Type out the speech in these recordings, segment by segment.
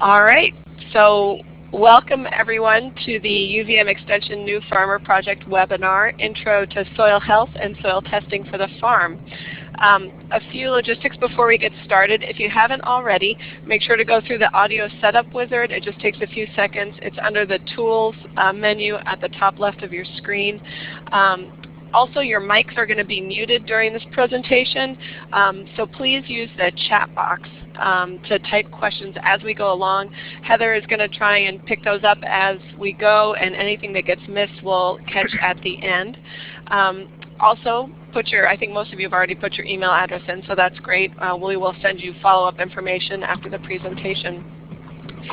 All right, so welcome everyone to the UVM Extension New Farmer Project webinar, Intro to Soil Health and Soil Testing for the Farm. Um, a few logistics before we get started. If you haven't already, make sure to go through the audio setup wizard. It just takes a few seconds. It's under the Tools uh, menu at the top left of your screen. Um, also, your mics are going to be muted during this presentation, um, so please use the chat box um, to type questions as we go along. Heather is going to try and pick those up as we go, and anything that gets missed we'll catch at the end. Um, also, put your, I think most of you have already put your email address in, so that's great. Uh, we will send you follow-up information after the presentation.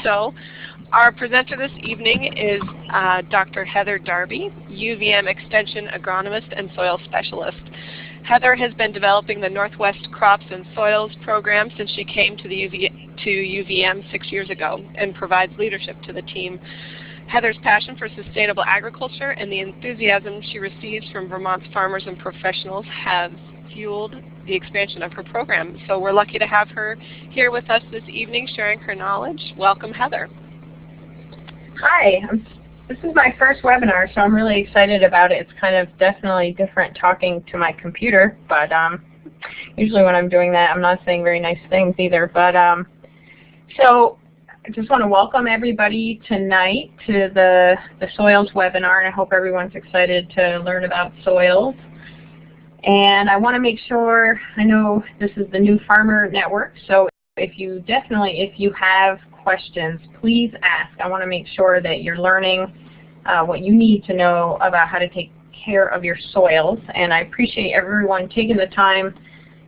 So, our presenter this evening is uh, Dr. Heather Darby, UVM Extension Agronomist and Soil Specialist. Heather has been developing the Northwest Crops and Soils program since she came to, the UV, to UVM six years ago and provides leadership to the team. Heather's passion for sustainable agriculture and the enthusiasm she receives from Vermont's farmers and professionals has fueled the expansion of her program. So we're lucky to have her here with us this evening sharing her knowledge. Welcome, Heather. Hi, this is my first webinar, so I'm really excited about it. It's kind of definitely different talking to my computer, but um, usually when I'm doing that, I'm not saying very nice things either. But um, so I just want to welcome everybody tonight to the, the soils webinar, and I hope everyone's excited to learn about soils. And I want to make sure, I know this is the new Farmer Network, so if you definitely, if you have questions, please ask. I want to make sure that you're learning uh, what you need to know about how to take care of your soils. And I appreciate everyone taking the time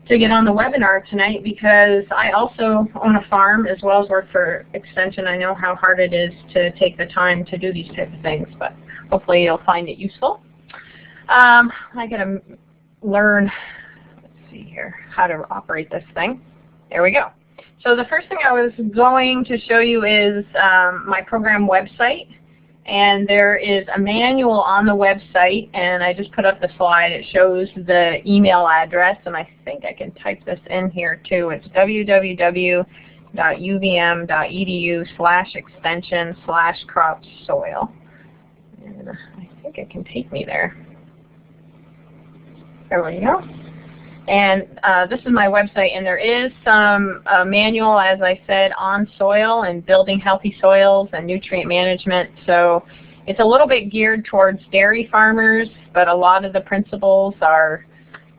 to get on the webinar tonight because I also own a farm as well as work for Extension. I know how hard it is to take the time to do these type of things, but hopefully you'll find it useful. Um, I got to learn, let's see here, how to operate this thing. There we go. So the first thing I was going to show you is um, my program website. And there is a manual on the website, and I just put up the slide. It shows the email address, and I think I can type this in here too. It's www.uvm.edu slash extension slash crop soil. And I think it can take me there. There we go. And uh, this is my website, and there is some uh, manual, as I said, on soil and building healthy soils and nutrient management. So it's a little bit geared towards dairy farmers, but a lot of the principles are,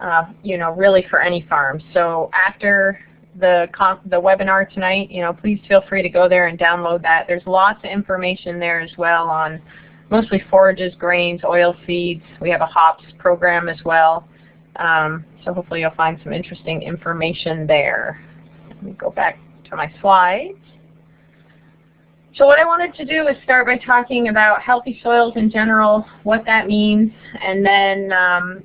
uh, you know, really for any farm. So after the the webinar tonight, you know, please feel free to go there and download that. There's lots of information there as well on mostly forages, grains, oil seeds. We have a hops program as well. Um, so hopefully you'll find some interesting information there. Let me go back to my slides. So what I wanted to do is start by talking about healthy soils in general, what that means, and then um,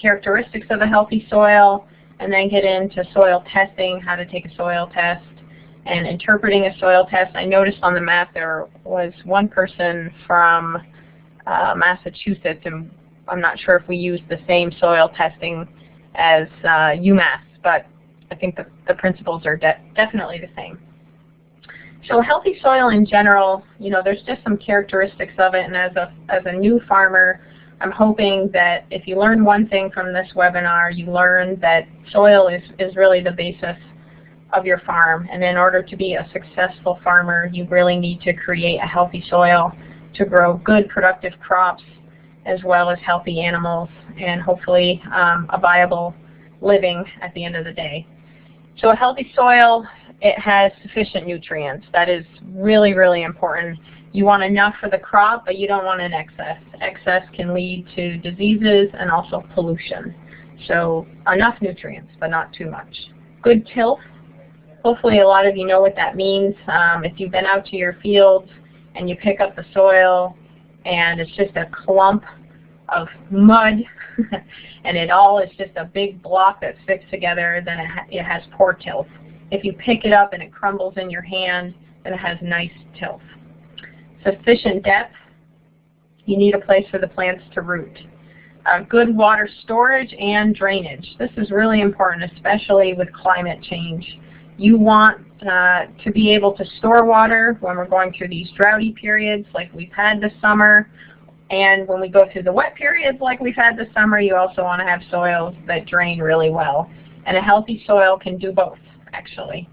characteristics of a healthy soil, and then get into soil testing, how to take a soil test, and interpreting a soil test. I noticed on the map there was one person from uh, Massachusetts, and I'm not sure if we use the same soil testing as uh, UMass, but I think the, the principles are de definitely the same. So healthy soil in general, you know, there's just some characteristics of it, and as a, as a new farmer, I'm hoping that if you learn one thing from this webinar, you learn that soil is, is really the basis of your farm. And in order to be a successful farmer, you really need to create a healthy soil to grow good productive crops as well as healthy animals and hopefully um, a viable living at the end of the day. So a healthy soil, it has sufficient nutrients. That is really, really important. You want enough for the crop, but you don't want an excess. Excess can lead to diseases and also pollution. So enough nutrients, but not too much. Good tilth. Hopefully a lot of you know what that means. Um, if you've been out to your fields and you pick up the soil and it's just a clump of mud and it all is just a big block that sticks together, then it, ha it has poor tilth. If you pick it up and it crumbles in your hand, then it has nice tilth. Sufficient depth, you need a place for the plants to root. Uh, good water storage and drainage. This is really important, especially with climate change. You want uh, to be able to store water when we're going through these droughty periods like we've had this summer. And when we go through the wet periods like we've had this summer, you also want to have soils that drain really well. And a healthy soil can do both, actually.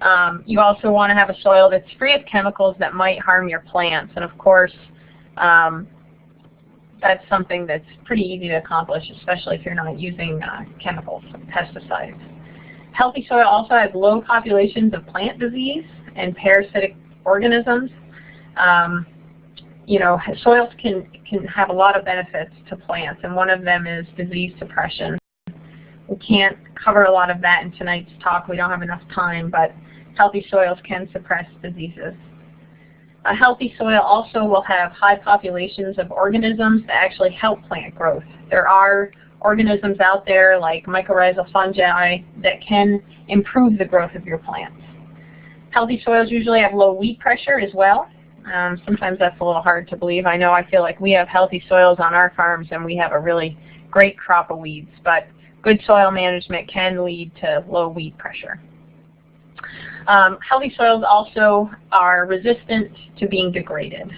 Um, you also want to have a soil that's free of chemicals that might harm your plants. And of course, um, that's something that's pretty easy to accomplish, especially if you're not using uh, chemicals, pesticides. Healthy soil also has low populations of plant disease and parasitic organisms. Um, you know, soils can, can have a lot of benefits to plants, and one of them is disease suppression. We can't cover a lot of that in tonight's talk. We don't have enough time, but healthy soils can suppress diseases. A healthy soil also will have high populations of organisms that actually help plant growth. There are organisms out there like mycorrhizal fungi that can improve the growth of your plants. Healthy soils usually have low weed pressure as well. Um, sometimes that's a little hard to believe. I know I feel like we have healthy soils on our farms and we have a really great crop of weeds, but good soil management can lead to low weed pressure. Um, healthy soils also are resistant to being degraded,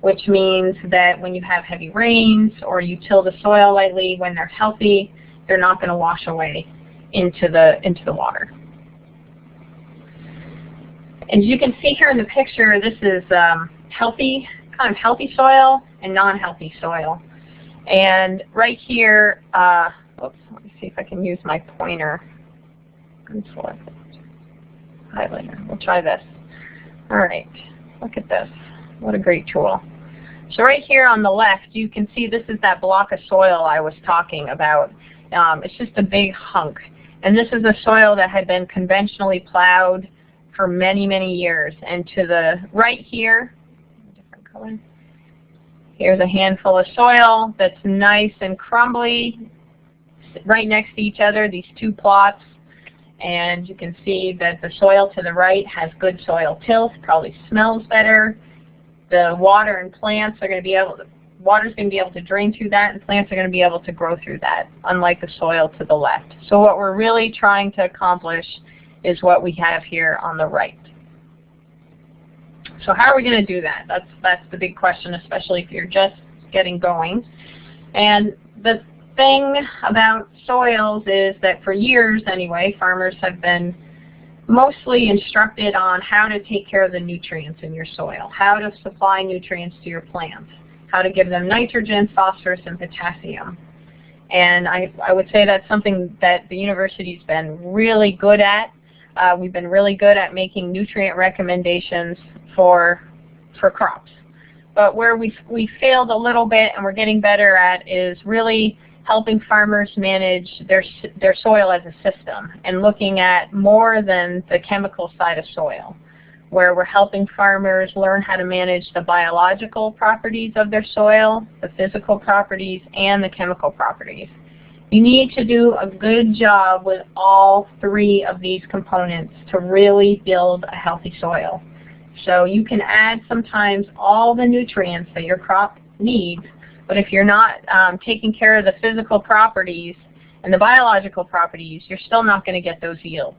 which means that when you have heavy rains or you till the soil lightly when they're healthy, they're not going to wash away into the, into the water. As you can see here in the picture, this is um, healthy, kind of healthy soil and non-healthy soil. And right here, uh, oops, let me see if I can use my pointer and highlighter. We'll try this. All right, look at this. What a great tool. So right here on the left, you can see this is that block of soil I was talking about. Um, it's just a big hunk. And this is a soil that had been conventionally plowed for many, many years. And to the right here, different color, here's a handful of soil that's nice and crumbly right next to each other, these two plots and you can see that the soil to the right has good soil tilth, probably smells better. The water and plants are going to be able to, water's going to be able to drain through that and plants are going to be able to grow through that, unlike the soil to the left. So what we're really trying to accomplish is what we have here on the right. So how are we going to do that? That's, that's the big question, especially if you're just getting going. And the thing about soils is that for years anyway, farmers have been mostly instructed on how to take care of the nutrients in your soil, how to supply nutrients to your plants, how to give them nitrogen, phosphorus, and potassium. And I, I would say that's something that the university's been really good at. Uh, we've been really good at making nutrient recommendations for, for crops. But where we, we failed a little bit and we're getting better at is really helping farmers manage their, their soil as a system and looking at more than the chemical side of soil, where we're helping farmers learn how to manage the biological properties of their soil, the physical properties, and the chemical properties. You need to do a good job with all three of these components to really build a healthy soil. So you can add sometimes all the nutrients that your crop needs but if you're not um, taking care of the physical properties and the biological properties, you're still not going to get those yields.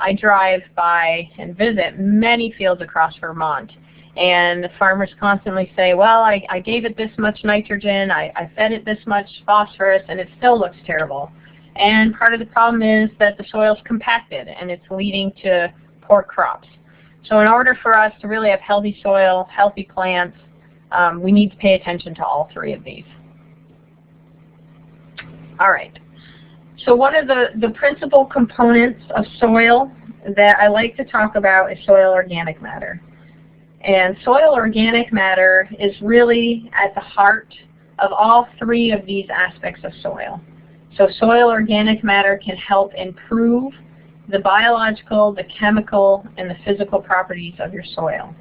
I drive by and visit many fields across Vermont, and the farmers constantly say, well, I, I gave it this much nitrogen, I, I fed it this much phosphorus, and it still looks terrible. And part of the problem is that the soil's compacted, and it's leading to poor crops. So in order for us to really have healthy soil, healthy plants, um, we need to pay attention to all three of these. All right. So one of the, the principal components of soil that I like to talk about is soil organic matter. And soil organic matter is really at the heart of all three of these aspects of soil. So soil organic matter can help improve the biological, the chemical, and the physical properties of your soil.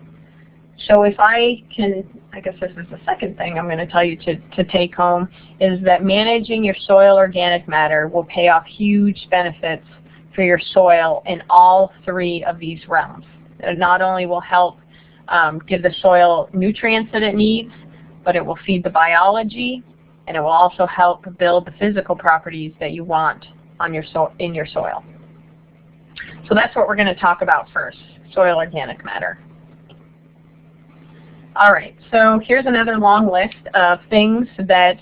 So if I can, I guess this is the second thing I'm going to tell you to, to take home, is that managing your soil organic matter will pay off huge benefits for your soil in all three of these realms. It not only will help um, give the soil nutrients that it needs, but it will feed the biology, and it will also help build the physical properties that you want on your so in your soil. So So that's what we're going to talk about first, soil organic matter. All right, so here's another long list of things that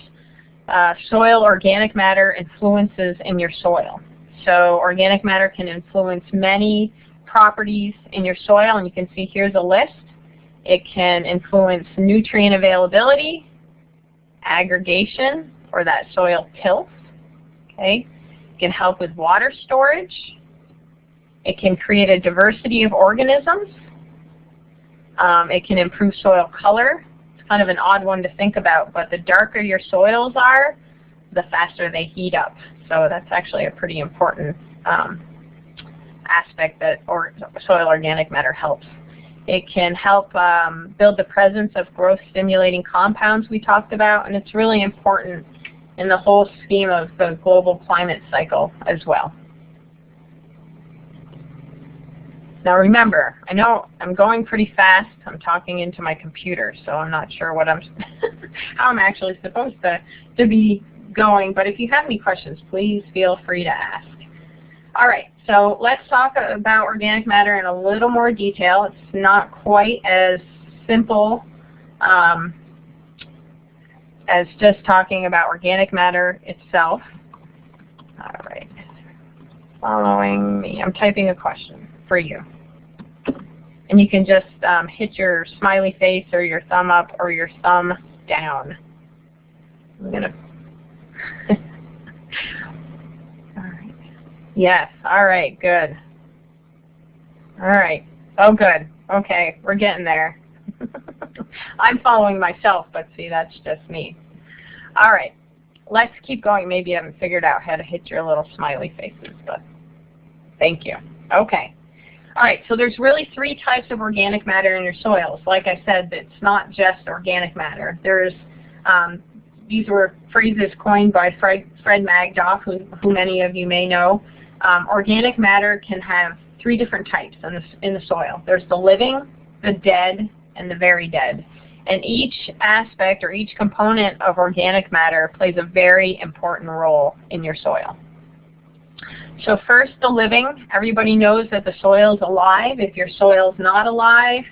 uh, soil organic matter influences in your soil. So organic matter can influence many properties in your soil, and you can see here's a list. It can influence nutrient availability, aggregation, or that soil tilth. Okay, It can help with water storage. It can create a diversity of organisms. Um, it can improve soil color. It's kind of an odd one to think about, but the darker your soils are, the faster they heat up. So that's actually a pretty important um, aspect that or soil organic matter helps. It can help um, build the presence of growth stimulating compounds we talked about, and it's really important in the whole scheme of the global climate cycle as well. Now remember, I know I'm going pretty fast. I'm talking into my computer, so I'm not sure what I'm how I'm actually supposed to, to be going. But if you have any questions, please feel free to ask. All right, so let's talk about organic matter in a little more detail. It's not quite as simple um, as just talking about organic matter itself. All right, following me. I'm typing a question for you. And you can just um, hit your smiley face or your thumb up or your thumb down. I'm to all right. Yes. All right. Good. All right. Oh, good. Okay. We're getting there. I'm following myself, but see, that's just me. All right. Let's keep going. Maybe you haven't figured out how to hit your little smiley faces, but thank you. Okay. All right, so there's really three types of organic matter in your soils. Like I said, it's not just organic matter. There's um, these were phrases coined by Fred, Fred Magdoff, who, who many of you may know. Um, organic matter can have three different types in the, in the soil. There's the living, the dead, and the very dead. And each aspect or each component of organic matter plays a very important role in your soil. So first, the living. Everybody knows that the soil is alive. If your soil is not alive,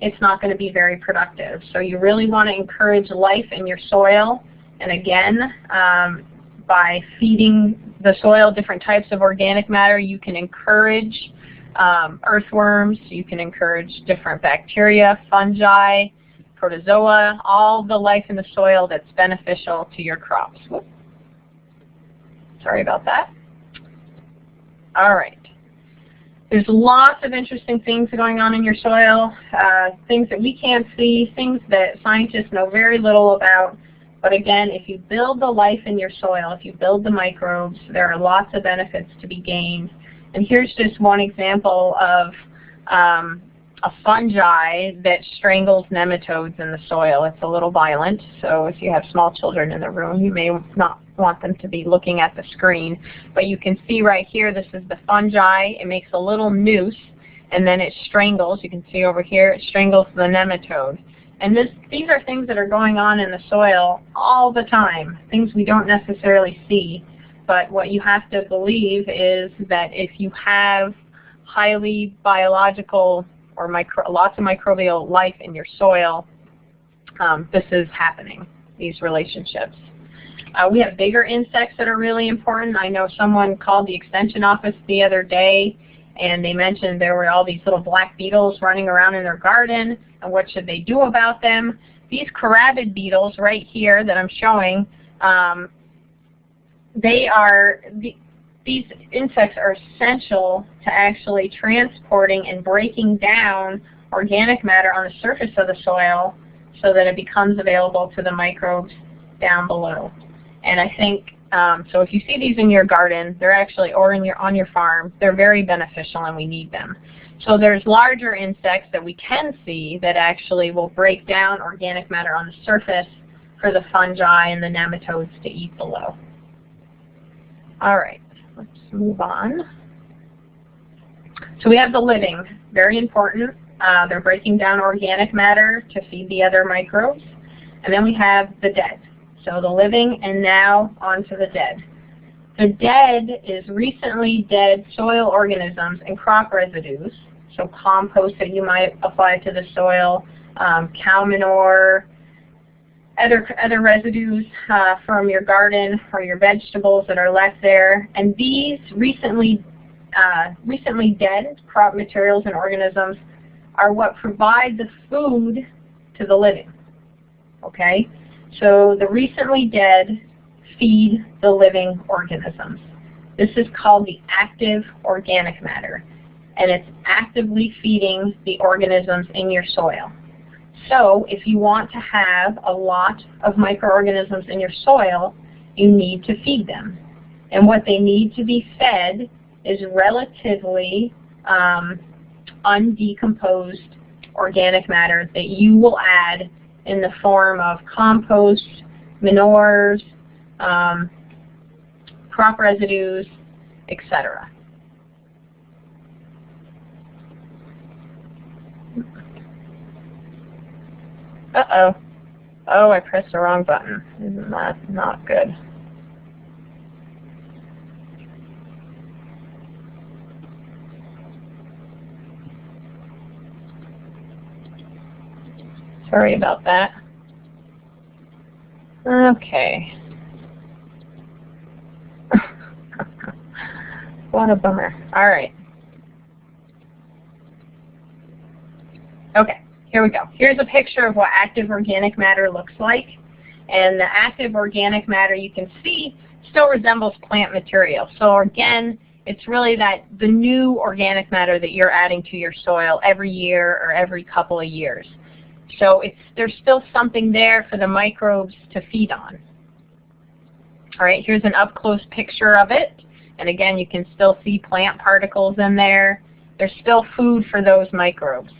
it's not going to be very productive. So you really want to encourage life in your soil and again, um, by feeding the soil different types of organic matter, you can encourage um, earthworms, you can encourage different bacteria, fungi, protozoa, all the life in the soil that's beneficial to your crops. Sorry about that. All right. There's lots of interesting things going on in your soil, uh, things that we can't see, things that scientists know very little about. But again, if you build the life in your soil, if you build the microbes, there are lots of benefits to be gained. And here's just one example of um, a fungi that strangles nematodes in the soil. It's a little violent, so if you have small children in the room, you may not want them to be looking at the screen. But you can see right here, this is the fungi. It makes a little noose, and then it strangles. You can see over here, it strangles the nematode. And this, these are things that are going on in the soil all the time, things we don't necessarily see. But what you have to believe is that if you have highly biological or micro, lots of microbial life in your soil, um, this is happening, these relationships. Uh, we have bigger insects that are really important. I know someone called the extension office the other day and they mentioned there were all these little black beetles running around in their garden and what should they do about them. These carabid beetles right here that I'm showing, um, they are, the, these insects are essential to actually transporting and breaking down organic matter on the surface of the soil so that it becomes available to the microbes down below. And I think um, so if you see these in your garden, they're actually, or in your, on your farm, they're very beneficial and we need them. So there's larger insects that we can see that actually will break down organic matter on the surface for the fungi and the nematodes to eat below. All right, let's move on. So we have the living, very important. Uh, they're breaking down organic matter to feed the other microbes. And then we have the dead. So the living and now on to the dead. The dead is recently dead soil organisms and crop residues, so compost that you might apply to the soil, um, cow manure, other, other residues uh, from your garden or your vegetables that are left there. And these recently, uh, recently dead crop materials and organisms are what provide the food to the living. Okay? So the recently dead feed the living organisms. This is called the active organic matter, and it's actively feeding the organisms in your soil. So if you want to have a lot of microorganisms in your soil, you need to feed them. And what they need to be fed is relatively um, undecomposed organic matter that you will add in the form of compost, manures, um, crop residues, etc. Uh-oh. Oh, I pressed the wrong button. Isn't that not good? Sorry about that. Okay. what a bummer. All right. Okay, here we go. Here's a picture of what active organic matter looks like. And the active organic matter you can see still resembles plant material. So again, it's really that the new organic matter that you're adding to your soil every year or every couple of years. So it's, there's still something there for the microbes to feed on. All right, here's an up-close picture of it. And again, you can still see plant particles in there. There's still food for those microbes.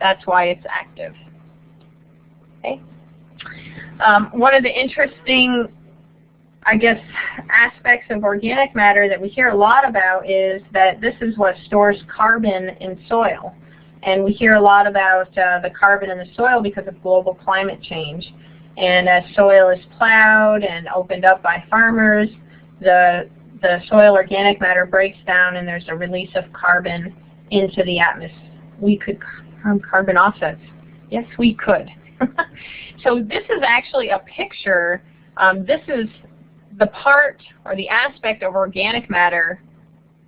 That's why it's active. Okay. Um, one of the interesting, I guess, aspects of organic matter that we hear a lot about is that this is what stores carbon in soil. And we hear a lot about uh, the carbon in the soil because of global climate change. And as soil is plowed and opened up by farmers, the, the soil organic matter breaks down and there's a release of carbon into the atmosphere. We could harm carbon offsets. Yes, we could. so this is actually a picture. Um, this is the part or the aspect of organic matter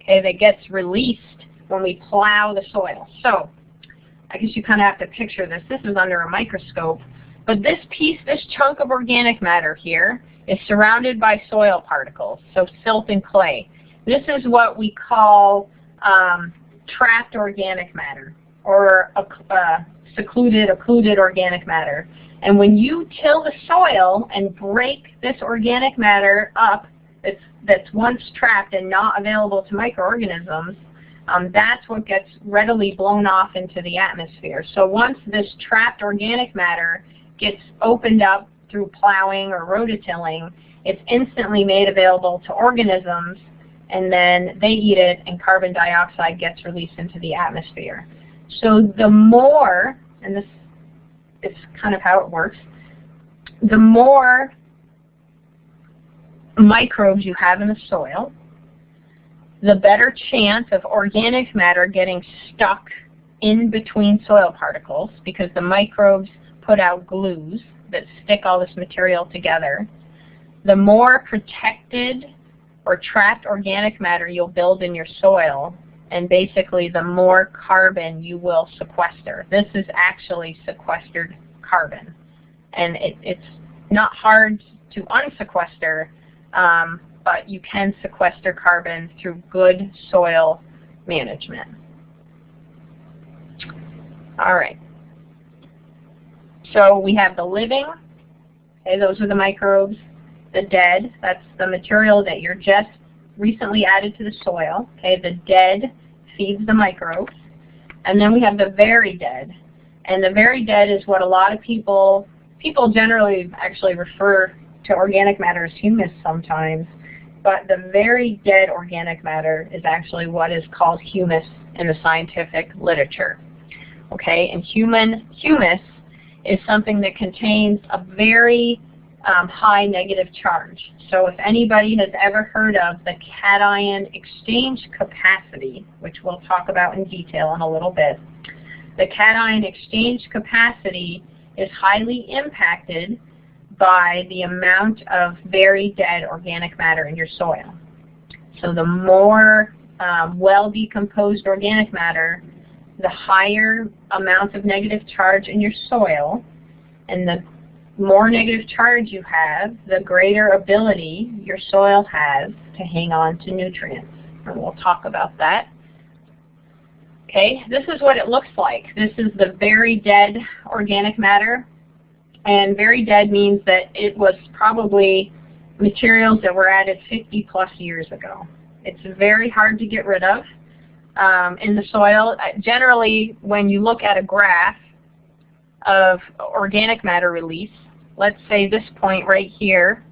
okay, that gets released when we plow the soil. So I guess you kind of have to picture this. This is under a microscope. But this piece, this chunk of organic matter here, is surrounded by soil particles, so silt and clay. This is what we call um, trapped organic matter, or uh, secluded, occluded organic matter. And when you till the soil and break this organic matter up that's, that's once trapped and not available to microorganisms, um, that's what gets readily blown off into the atmosphere. So once this trapped organic matter gets opened up through plowing or rototilling, it's instantly made available to organisms and then they eat it and carbon dioxide gets released into the atmosphere. So the more, and this is kind of how it works, the more microbes you have in the soil, the better chance of organic matter getting stuck in between soil particles because the microbes put out glues that stick all this material together. The more protected or trapped organic matter you'll build in your soil, and basically the more carbon you will sequester. This is actually sequestered carbon. And it, it's not hard to unsequester, um, but you can sequester carbon through good soil management. All right. So we have the living, okay, those are the microbes. The dead, that's the material that you're just recently added to the soil. Okay, the dead feeds the microbes. And then we have the very dead. And the very dead is what a lot of people, people generally actually refer to organic matter as humus sometimes. But the very dead organic matter is actually what is called humus in the scientific literature. Okay, and human humus is something that contains a very um, high negative charge. So if anybody has ever heard of the cation exchange capacity, which we'll talk about in detail in a little bit, the cation exchange capacity is highly impacted by the amount of very dead organic matter in your soil. So the more um, well-decomposed organic matter, the higher amount of negative charge in your soil, and the more negative charge you have, the greater ability your soil has to hang on to nutrients. And we'll talk about that. Okay, this is what it looks like. This is the very dead organic matter. And very dead means that it was probably materials that were added 50 plus years ago. It's very hard to get rid of um, in the soil. Uh, generally, when you look at a graph of organic matter release, let's say this point right here,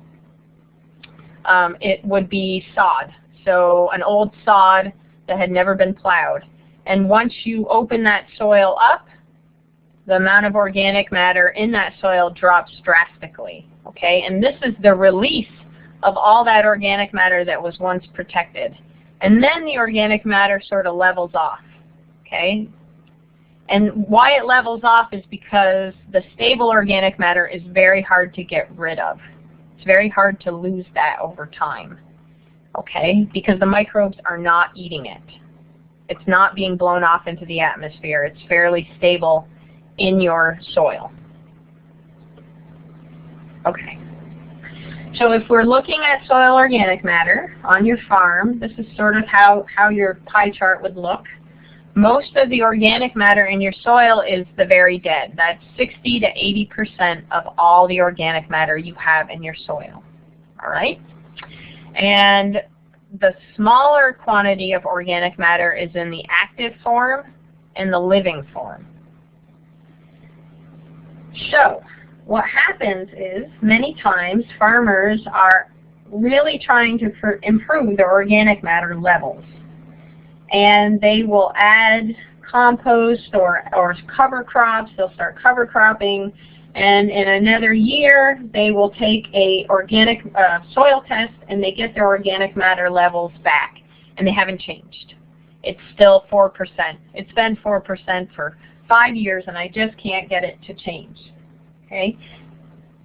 um, it would be sod. So an old sod that had never been plowed. And once you open that soil up, the amount of organic matter in that soil drops drastically. Okay, and this is the release of all that organic matter that was once protected. And then the organic matter sort of levels off. Okay, and why it levels off is because the stable organic matter is very hard to get rid of. It's very hard to lose that over time. Okay, because the microbes are not eating it. It's not being blown off into the atmosphere. It's fairly stable in your soil. Okay. So if we're looking at soil organic matter on your farm, this is sort of how, how your pie chart would look. Most of the organic matter in your soil is the very dead. That's 60 to 80% of all the organic matter you have in your soil. All right? And the smaller quantity of organic matter is in the active form and the living form. So, what happens is many times farmers are really trying to improve their organic matter levels. And they will add compost or, or cover crops, they'll start cover cropping, and in another year they will take a organic uh, soil test and they get their organic matter levels back and they haven't changed. It's still 4%. It's been 4% for five years and I just can't get it to change. Okay?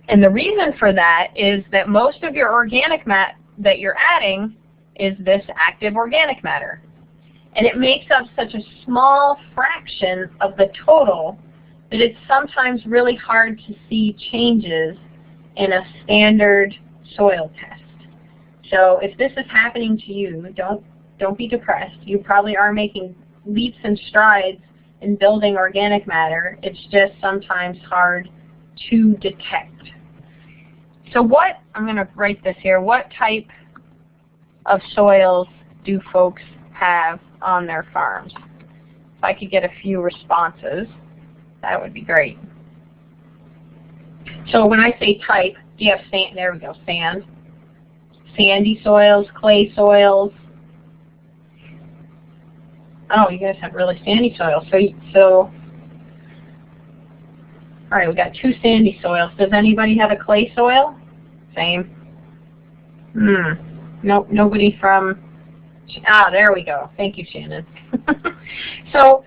And the reason for that is that most of your organic mat that you're adding is this active organic matter. And it makes up such a small fraction of the total that it's sometimes really hard to see changes in a standard soil test. So if this is happening to you, don't, don't be depressed. You probably are making leaps and strides in building organic matter. It's just sometimes hard to detect. So what, I'm going to write this here, what type of soils do folks have on their farms? If I could get a few responses, that would be great. So when I say type, do you have sand? There we go, sand. Sandy soils, clay soils. Oh, you guys have really sandy soil. So, so all right, we got two sandy soils. Does anybody have a clay soil? Same. Hmm. Nope, nobody from, ah, there we go. Thank you, Shannon. so,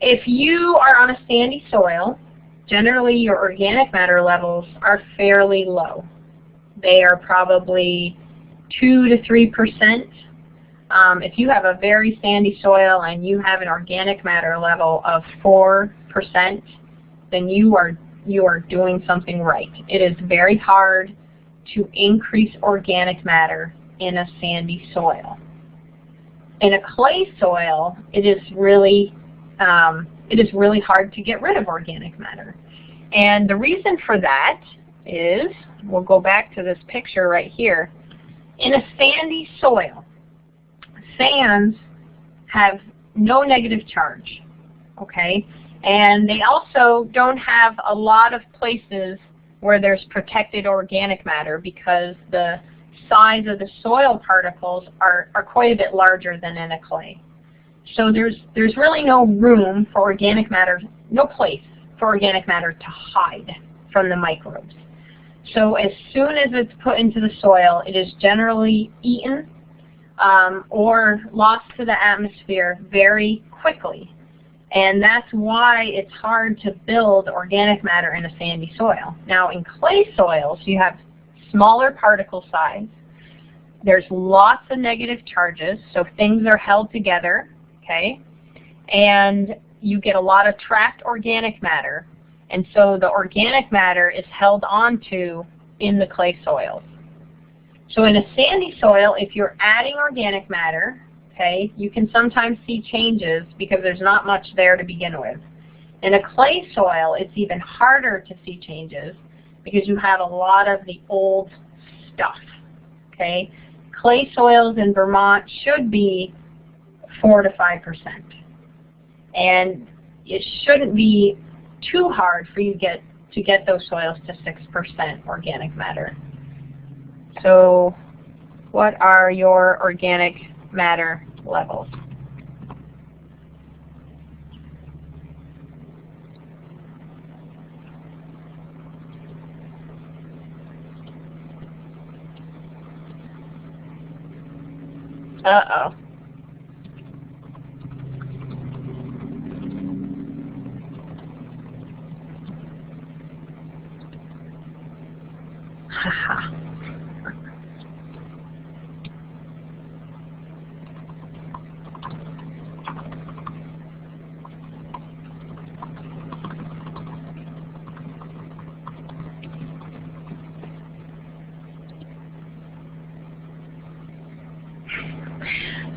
if you are on a sandy soil, generally your organic matter levels are fairly low. They are probably 2 to 3%. Um, if you have a very sandy soil and you have an organic matter level of 4%, then you are you are doing something right. It is very hard to increase organic matter in a sandy soil. In a clay soil, it is really um, it is really hard to get rid of organic matter. And the reason for that is, we'll go back to this picture right here. In a sandy soil, sands have no negative charge, okay? And they also don't have a lot of places where there's protected organic matter because the size of the soil particles are, are quite a bit larger than in a clay. So there's, there's really no room for organic matter, no place for organic matter to hide from the microbes. So as soon as it's put into the soil, it is generally eaten um, or lost to the atmosphere very quickly. And that's why it's hard to build organic matter in a sandy soil. Now in clay soils, you have smaller particle size. There's lots of negative charges, so things are held together, okay? And you get a lot of trapped organic matter. And so the organic matter is held onto in the clay soils. So in a sandy soil, if you're adding organic matter, okay, you can sometimes see changes because there's not much there to begin with. In a clay soil, it's even harder to see changes because you have a lot of the old stuff, okay? Clay soils in Vermont should be 4 to 5%. And it shouldn't be too hard for you get to get those soils to 6% organic matter. So what are your organic matter levels? Uh-oh.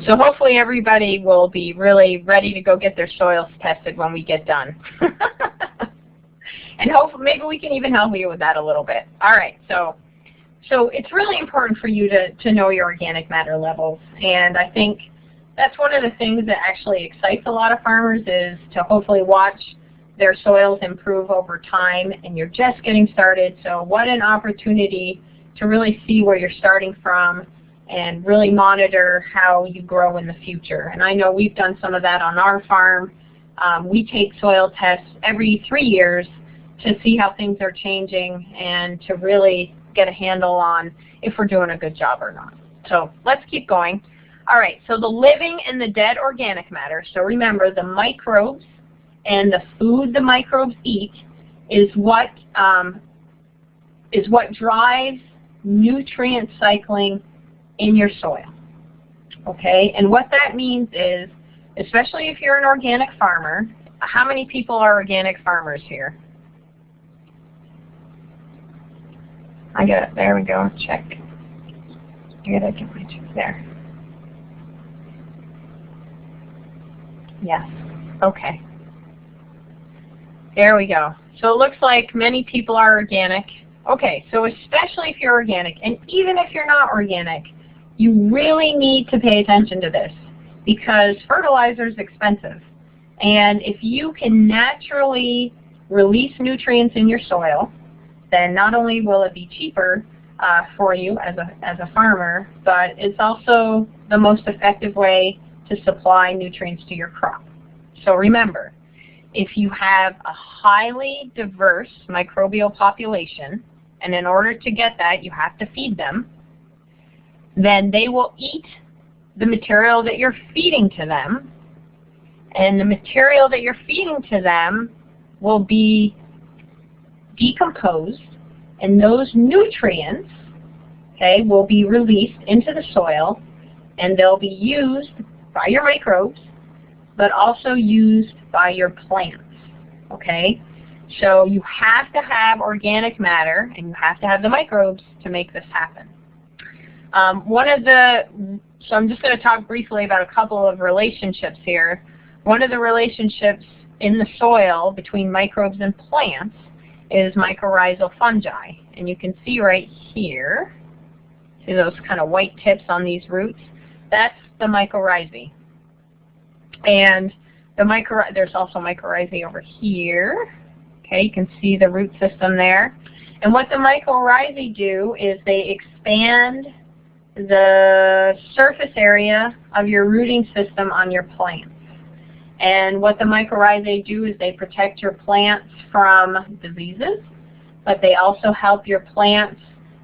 So hopefully everybody will be really ready to go get their soils tested when we get done. and hopefully maybe we can even help you with that a little bit. All right, so so it's really important for you to, to know your organic matter levels. And I think that's one of the things that actually excites a lot of farmers is to hopefully watch their soils improve over time and you're just getting started. So what an opportunity to really see where you're starting from and really monitor how you grow in the future. And I know we've done some of that on our farm. Um, we take soil tests every three years to see how things are changing and to really get a handle on if we're doing a good job or not. So let's keep going. All right, so the living and the dead organic matter. So remember, the microbes and the food the microbes eat is what um, is what drives nutrient cycling in your soil. Okay, and what that means is, especially if you're an organic farmer, how many people are organic farmers here? I got it. There we go. Check. I gotta get my check there. Yes. Okay. There we go. So it looks like many people are organic. Okay, so especially if you're organic, and even if you're not organic, you really need to pay attention to this because fertilizer is expensive. And if you can naturally release nutrients in your soil, then not only will it be cheaper uh, for you as a, as a farmer, but it's also the most effective way to supply nutrients to your crop. So remember, if you have a highly diverse microbial population, and in order to get that, you have to feed them, then they will eat the material that you're feeding to them, and the material that you're feeding to them will be decomposed, and those nutrients okay, will be released into the soil, and they'll be used by your microbes, but also used by your plants. Okay? So you have to have organic matter, and you have to have the microbes to make this happen. Um, one of the, so I'm just going to talk briefly about a couple of relationships here. One of the relationships in the soil between microbes and plants is mycorrhizal fungi. And you can see right here, see those kind of white tips on these roots? That's the mycorrhizae. And the mycorrhizae, there's also mycorrhizae over here. Okay, you can see the root system there. And what the mycorrhizae do is they expand the surface area of your rooting system on your plants. And what the mycorrhizae do is they protect your plants from diseases. but they also help your plants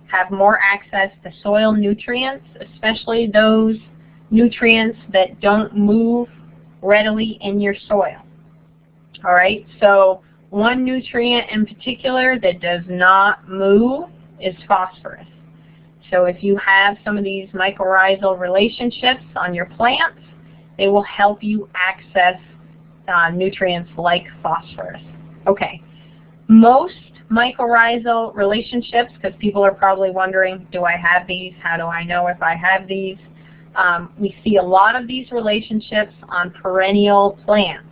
have more access to soil nutrients, especially those nutrients that don't move readily in your soil. All right, so one nutrient in particular that does not move is phosphorus. So if you have some of these mycorrhizal relationships on your plants, they will help you access uh, nutrients like phosphorus. Okay, most mycorrhizal relationships, because people are probably wondering, do I have these? How do I know if I have these? Um, we see a lot of these relationships on perennial plants.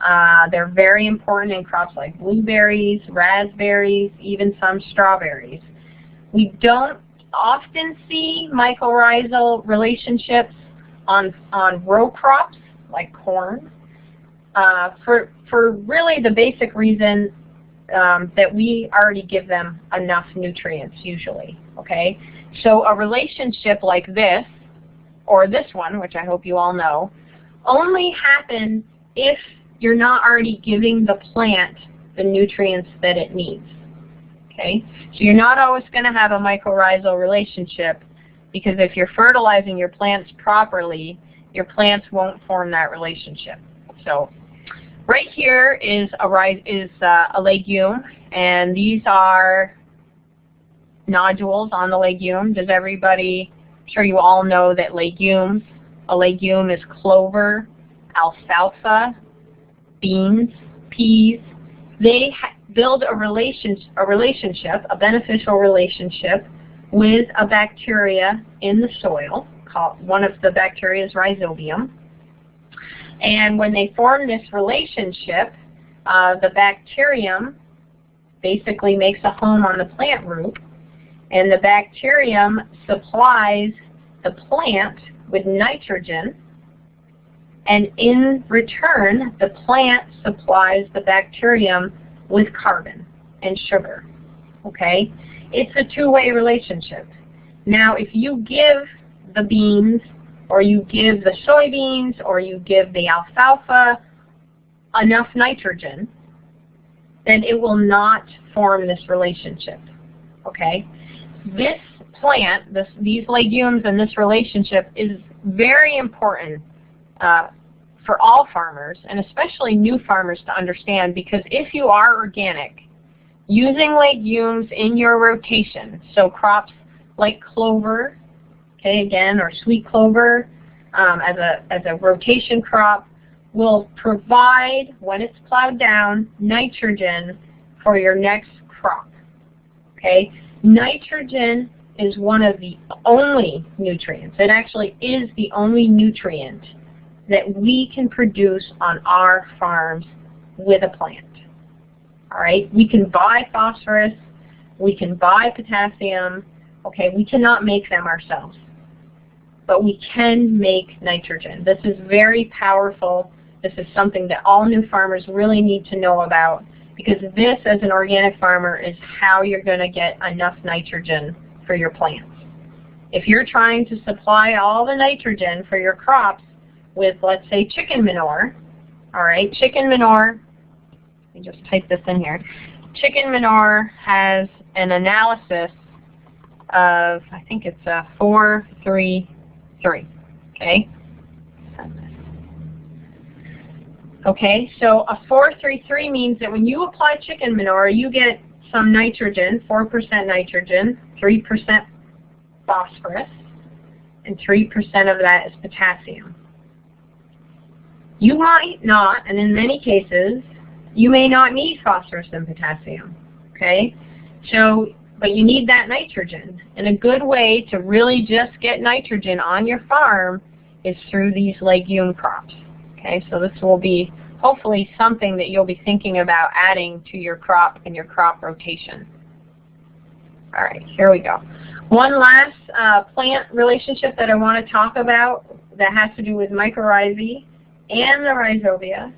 Uh, they're very important in crops like blueberries, raspberries, even some strawberries. We don't often see mycorrhizal relationships on, on row crops like corn uh, for, for really the basic reason um, that we already give them enough nutrients usually. Okay, So a relationship like this, or this one, which I hope you all know, only happens if you're not already giving the plant the nutrients that it needs. Okay, so you're not always going to have a mycorrhizal relationship because if you're fertilizing your plants properly, your plants won't form that relationship. So right here is a, is, uh, a legume, and these are nodules on the legume. Does everybody, I'm sure you all know that legumes, a legume is clover, alfalfa, beans, peas. They build a, relation, a relationship, a beneficial relationship with a bacteria in the soil. Called, one of the bacteria is rhizobium. And when they form this relationship, uh, the bacterium basically makes a home on the plant root, and the bacterium supplies the plant with nitrogen, and in return, the plant supplies the bacterium with carbon and sugar. Okay? It's a two-way relationship. Now, if you give the beans or you give the soybeans or you give the alfalfa enough nitrogen, then it will not form this relationship. Okay? This plant, this, these legumes and this relationship is very important uh, for all farmers, and especially new farmers to understand, because if you are organic, using legumes in your rotation, so crops like clover, okay, again, or sweet clover um, as, a, as a rotation crop, will provide, when it's plowed down, nitrogen for your next crop. Okay, Nitrogen is one of the only nutrients, it actually is the only nutrient that we can produce on our farms with a plant. All right, we can buy phosphorus, we can buy potassium, okay, we cannot make them ourselves. But we can make nitrogen. This is very powerful. This is something that all new farmers really need to know about because this, as an organic farmer, is how you're going to get enough nitrogen for your plants. If you're trying to supply all the nitrogen for your crops with, let's say, chicken manure. All right, chicken manure, let me just type this in here. Chicken manure has an analysis of, I think it's a 433, okay? Okay, so a 433 means that when you apply chicken manure, you get some nitrogen, 4% nitrogen, 3% phosphorus, and 3% of that is potassium. You might not, and in many cases, you may not need phosphorus and potassium. Okay? So, but you need that nitrogen. And a good way to really just get nitrogen on your farm is through these legume crops. Okay, so this will be hopefully something that you'll be thinking about adding to your crop and your crop rotation. All right, here we go. One last uh, plant relationship that I want to talk about that has to do with mycorrhizae and the rhizobia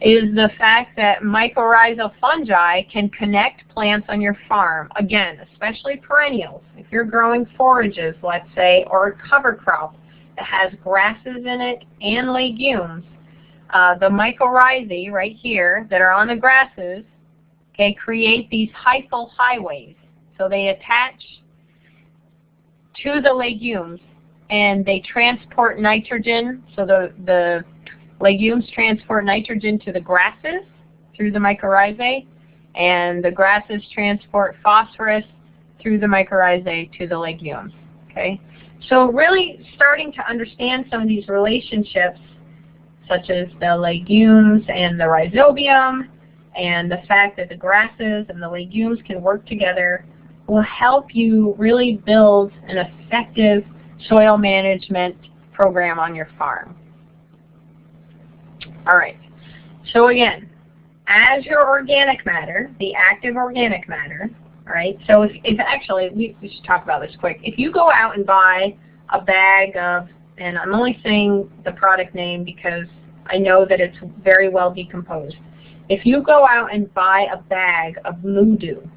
is the fact that mycorrhizal fungi can connect plants on your farm. Again, especially perennials. If you're growing forages, let's say, or a cover crop that has grasses in it and legumes, uh, the mycorrhizae right here that are on the grasses okay, create these hyphal highways. So they attach to the legumes and they transport nitrogen. So the, the legumes transport nitrogen to the grasses through the mycorrhizae and the grasses transport phosphorus through the mycorrhizae to the legumes. Okay, So really starting to understand some of these relationships such as the legumes and the rhizobium and the fact that the grasses and the legumes can work together will help you really build an effective soil management program on your farm. All right. So again, as your organic matter, the active organic matter, all right, so if, if actually, we, we should talk about this quick. If you go out and buy a bag of, and I'm only saying the product name because I know that it's very well decomposed. If you go out and buy a bag of Moo-Doo,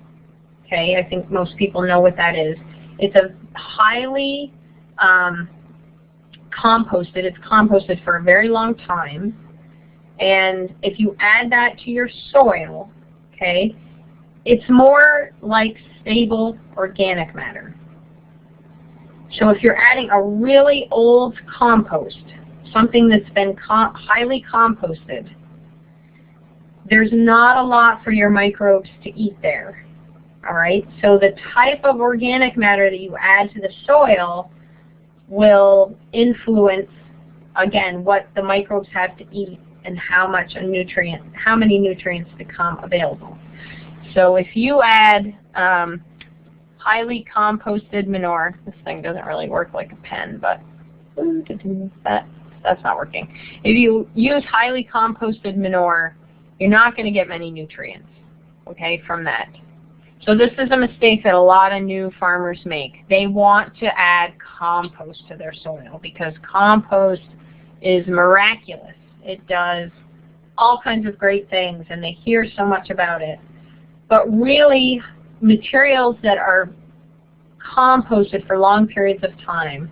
okay, I think most people know what that is. It's a highly um, composted, it's composted for a very long time, and if you add that to your soil, okay, it's more like stable organic matter. So if you're adding a really old compost, something that's been highly composted, there's not a lot for your microbes to eat there. All right, so the type of organic matter that you add to the soil will influence, again, what the microbes have to eat and how much a nutrient, how many nutrients become available. So if you add um, highly composted manure, this thing doesn't really work like a pen, but that, that's not working. If you use highly composted manure, you're not going to get many nutrients, okay, from that. So this is a mistake that a lot of new farmers make. They want to add compost to their soil because compost is miraculous. It does all kinds of great things and they hear so much about it. But really, materials that are composted for long periods of time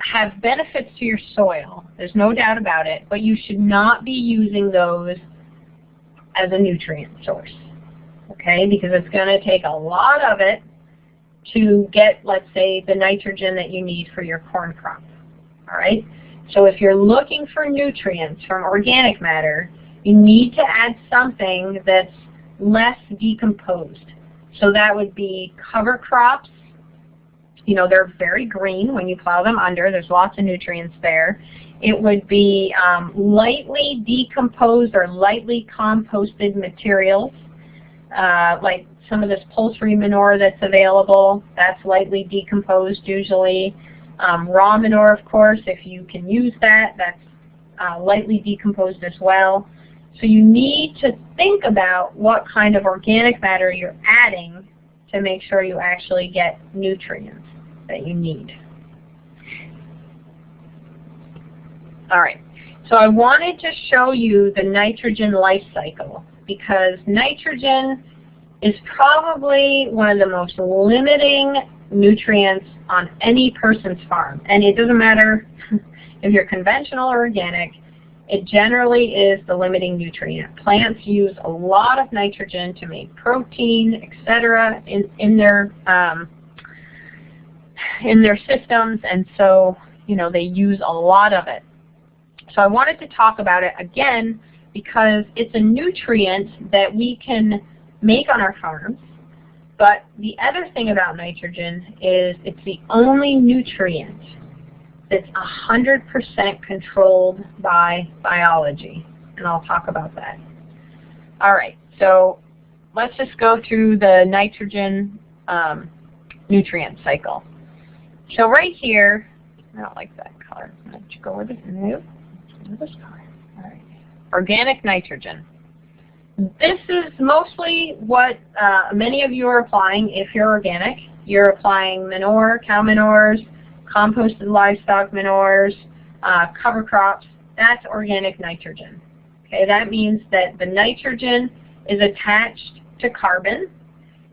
have benefits to your soil. There's no doubt about it, but you should not be using those as a nutrient source. Okay, because it's going to take a lot of it to get, let's say, the nitrogen that you need for your corn crop. All right? So if you're looking for nutrients from organic matter, you need to add something that's less decomposed. So that would be cover crops. You know, they're very green when you plow them under. There's lots of nutrients there. It would be um, lightly decomposed or lightly composted materials, uh, like some of this poultry manure that's available. That's lightly decomposed usually. Um, raw manure, of course, if you can use that, that's uh, lightly decomposed as well. So you need to think about what kind of organic matter you're adding to make sure you actually get nutrients that you need. All right, so I wanted to show you the nitrogen life cycle because nitrogen is probably one of the most limiting nutrients on any person's farm. And it doesn't matter if you're conventional or organic, it generally is the limiting nutrient. Plants use a lot of nitrogen to make protein, etc. in, in their um, in their systems, and so you know they use a lot of it. So I wanted to talk about it again because it's a nutrient that we can make on our farms. But the other thing about nitrogen is it's the only nutrient that's 100% controlled by biology, and I'll talk about that. All right, so let's just go through the nitrogen um, nutrient cycle. So right here, I don't like that color. Let's go with it. Nope. This color. All right. Organic nitrogen. This is mostly what uh, many of you are applying if you're organic. You're applying manure, cow manures, composted livestock manures, uh, cover crops, that's organic nitrogen. Okay, that means that the nitrogen is attached to carbon,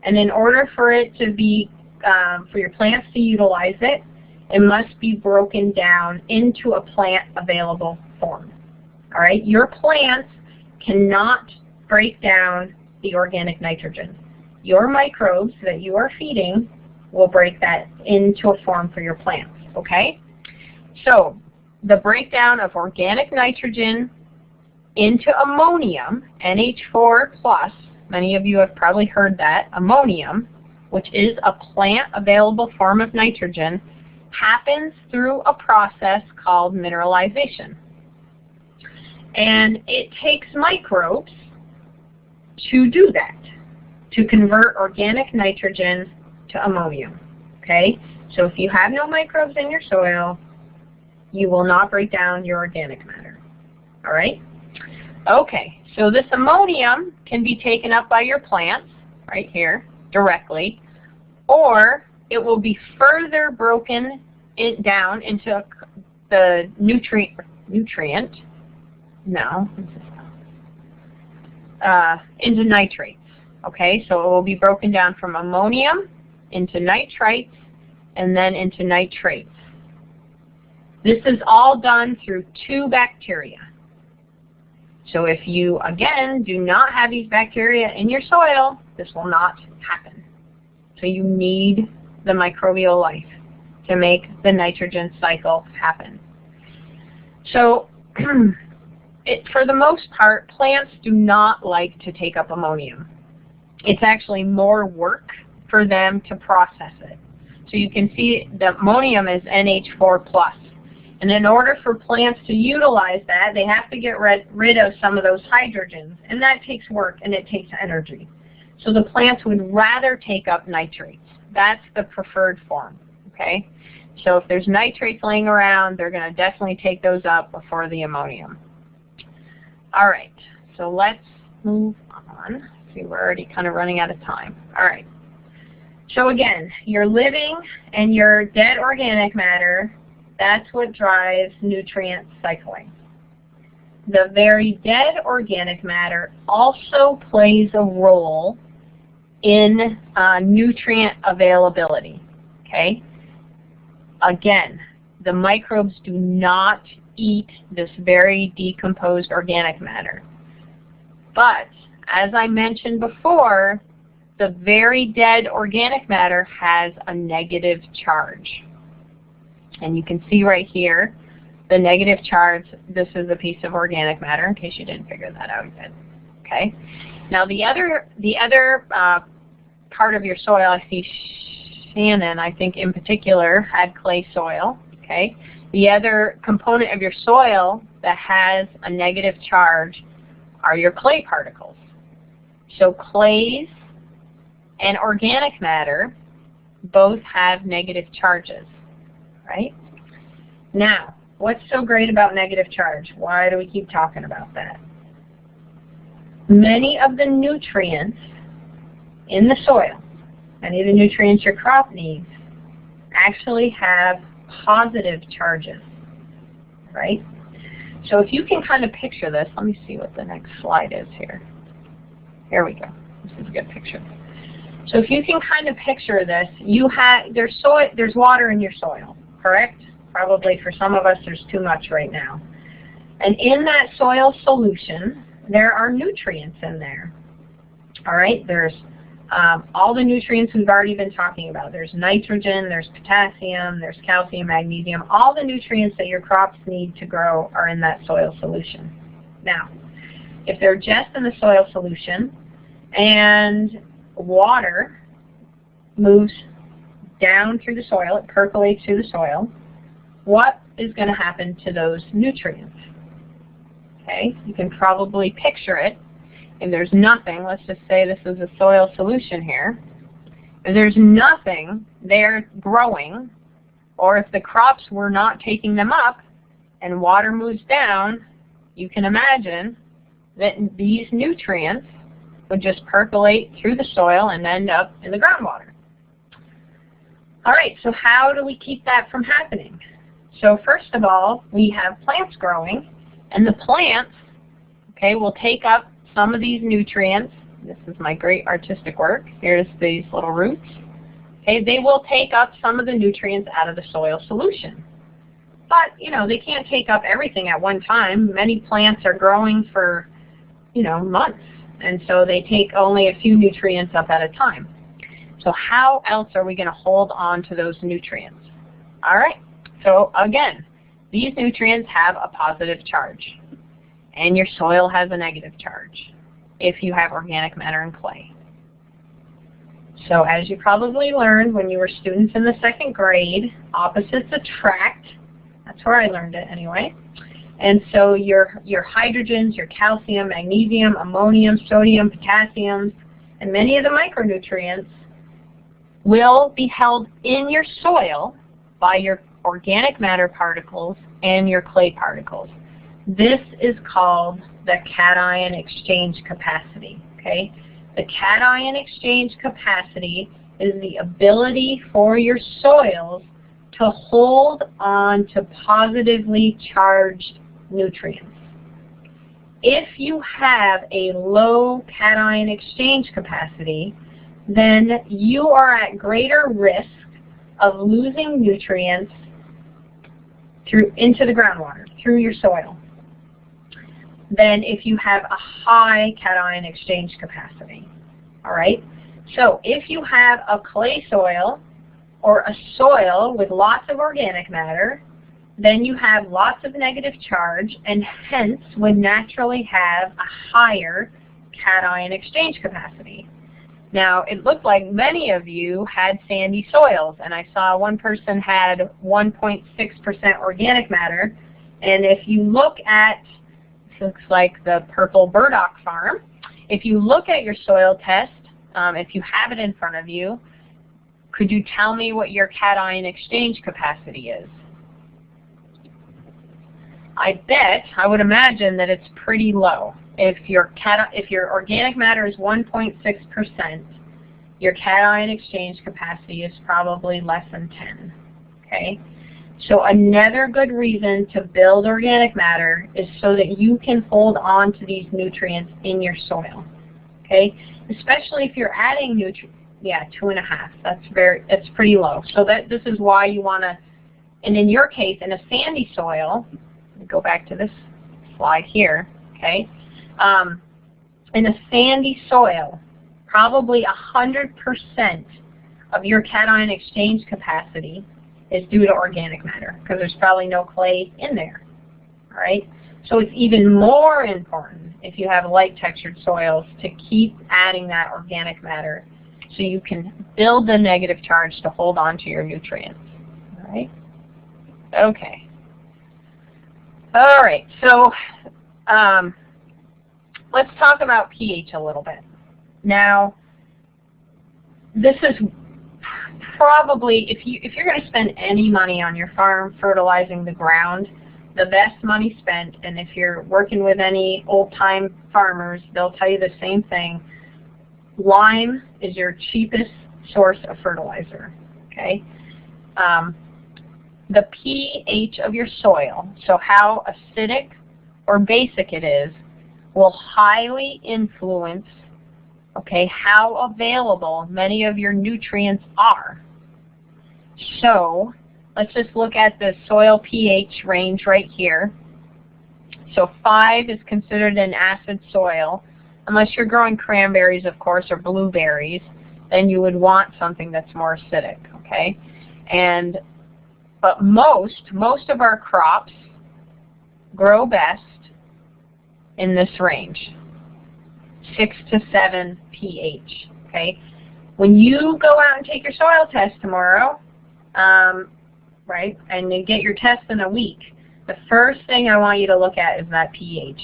and in order for it to be, um, for your plants to utilize it, it must be broken down into a plant available form. All right, your plants cannot break down the organic nitrogen. Your microbes that you are feeding will break that into a form for your plants, okay? So the breakdown of organic nitrogen into ammonium, NH4+, plus, many of you have probably heard that, ammonium, which is a plant available form of nitrogen, happens through a process called mineralization. And it takes microbes to do that, to convert organic nitrogen to ammonium. Okay? So if you have no microbes in your soil, you will not break down your organic matter. All right? Okay, so this ammonium can be taken up by your plants, right here, directly, or it will be further broken it down into the nutrient, nutrient, no, uh, into nitrates. Okay, so it will be broken down from ammonium into nitrites and then into nitrates. This is all done through two bacteria. So if you, again, do not have these bacteria in your soil, this will not happen. So you need the microbial life to make the nitrogen cycle happen. So it, for the most part, plants do not like to take up ammonium. It's actually more work for them to process it. So you can see the ammonium is NH4+. plus, And in order for plants to utilize that, they have to get rid, rid of some of those hydrogens. And that takes work and it takes energy. So the plants would rather take up nitrates. That's the preferred form. Okay? So if there's nitrates laying around, they're going to definitely take those up before the ammonium. All right, so let's move on. See, we're already kind of running out of time. All right. So again, your living and your dead organic matter, that's what drives nutrient cycling. The very dead organic matter also plays a role in uh, nutrient availability. Okay? Again, the microbes do not eat this very decomposed organic matter. But, as I mentioned before, the very dead organic matter has a negative charge. And you can see right here, the negative charge, this is a piece of organic matter, in case you didn't figure that out yet. Okay? Now the other, the other uh, part of your soil, I see Shannon, I think in particular, had clay soil. Okay. The other component of your soil that has a negative charge are your clay particles. So clays and organic matter both have negative charges, right? Now, what's so great about negative charge? Why do we keep talking about that? Many of the nutrients in the soil any of the nutrients your crop needs actually have positive charges, right? So if you can kind of picture this, let me see what the next slide is here. Here we go. This is a good picture. So if you can kind of picture this, you have there's soil, there's water in your soil, correct? Probably for some of us there's too much right now. And in that soil solution, there are nutrients in there. All right, there's um, all the nutrients we've already been talking about. There's nitrogen, there's potassium, there's calcium, magnesium. All the nutrients that your crops need to grow are in that soil solution. Now, if they're just in the soil solution and water moves down through the soil, it percolates through the soil, what is going to happen to those nutrients? Okay, you can probably picture it if there's nothing, let's just say this is a soil solution here, if there's nothing there growing, or if the crops were not taking them up and water moves down, you can imagine that these nutrients would just percolate through the soil and end up in the groundwater. All right, so how do we keep that from happening? So first of all, we have plants growing, and the plants, okay, will take up some of these nutrients, this is my great artistic work, here's these little roots, okay, they will take up some of the nutrients out of the soil solution. But, you know, they can't take up everything at one time. Many plants are growing for, you know, months And so they take only a few nutrients up at a time. So how else are we going to hold on to those nutrients? All right, so again, these nutrients have a positive charge, and your soil has a negative charge if you have organic matter and clay. So as you probably learned when you were students in the second grade, opposites attract. That's where I learned it anyway. And so your, your hydrogens, your calcium, magnesium, ammonium, sodium, potassium, and many of the micronutrients will be held in your soil by your organic matter particles and your clay particles. This is called the cation exchange capacity. Okay, The cation exchange capacity is the ability for your soils to hold on to positively charged nutrients. If you have a low cation exchange capacity, then you are at greater risk of losing nutrients through into the groundwater, through your soil, than if you have a high cation exchange capacity. All right? So if you have a clay soil or a soil with lots of organic matter, then you have lots of negative charge and hence would naturally have a higher cation exchange capacity. Now, it looked like many of you had sandy soils, and I saw one person had 1.6% organic matter. And if you look at, looks like the purple burdock farm, if you look at your soil test, um, if you have it in front of you, could you tell me what your cation exchange capacity is? I bet, I would imagine that it's pretty low. If your, if your organic matter is 1.6%, your cation exchange capacity is probably less than 10. Okay? So another good reason to build organic matter is so that you can hold on to these nutrients in your soil. Okay? Especially if you're adding nutrients. Yeah, two and a half. That's very, that's pretty low. So that this is why you want to, and in your case, in a sandy soil, go back to this slide here, okay? Um, in a sandy soil, probably 100% of your cation exchange capacity is due to organic matter because there's probably no clay in there, all right? So it's even more important if you have light textured soils to keep adding that organic matter so you can build the negative charge to hold on to your nutrients, all right? Okay. All right, so um, let's talk about pH a little bit. Now, this is probably, if, you, if you're going to spend any money on your farm fertilizing the ground, the best money spent, and if you're working with any old-time farmers, they'll tell you the same thing. Lime is your cheapest source of fertilizer, okay? Um, the pH of your soil, so how acidic or basic it is, will highly influence okay, how available many of your nutrients are. So let's just look at the soil pH range right here. So 5 is considered an acid soil. Unless you're growing cranberries, of course, or blueberries, then you would want something that's more acidic, okay? And but most, most of our crops grow best in this range, 6 to 7 pH. Okay, When you go out and take your soil test tomorrow, um, right, and you get your test in a week, the first thing I want you to look at is that pH,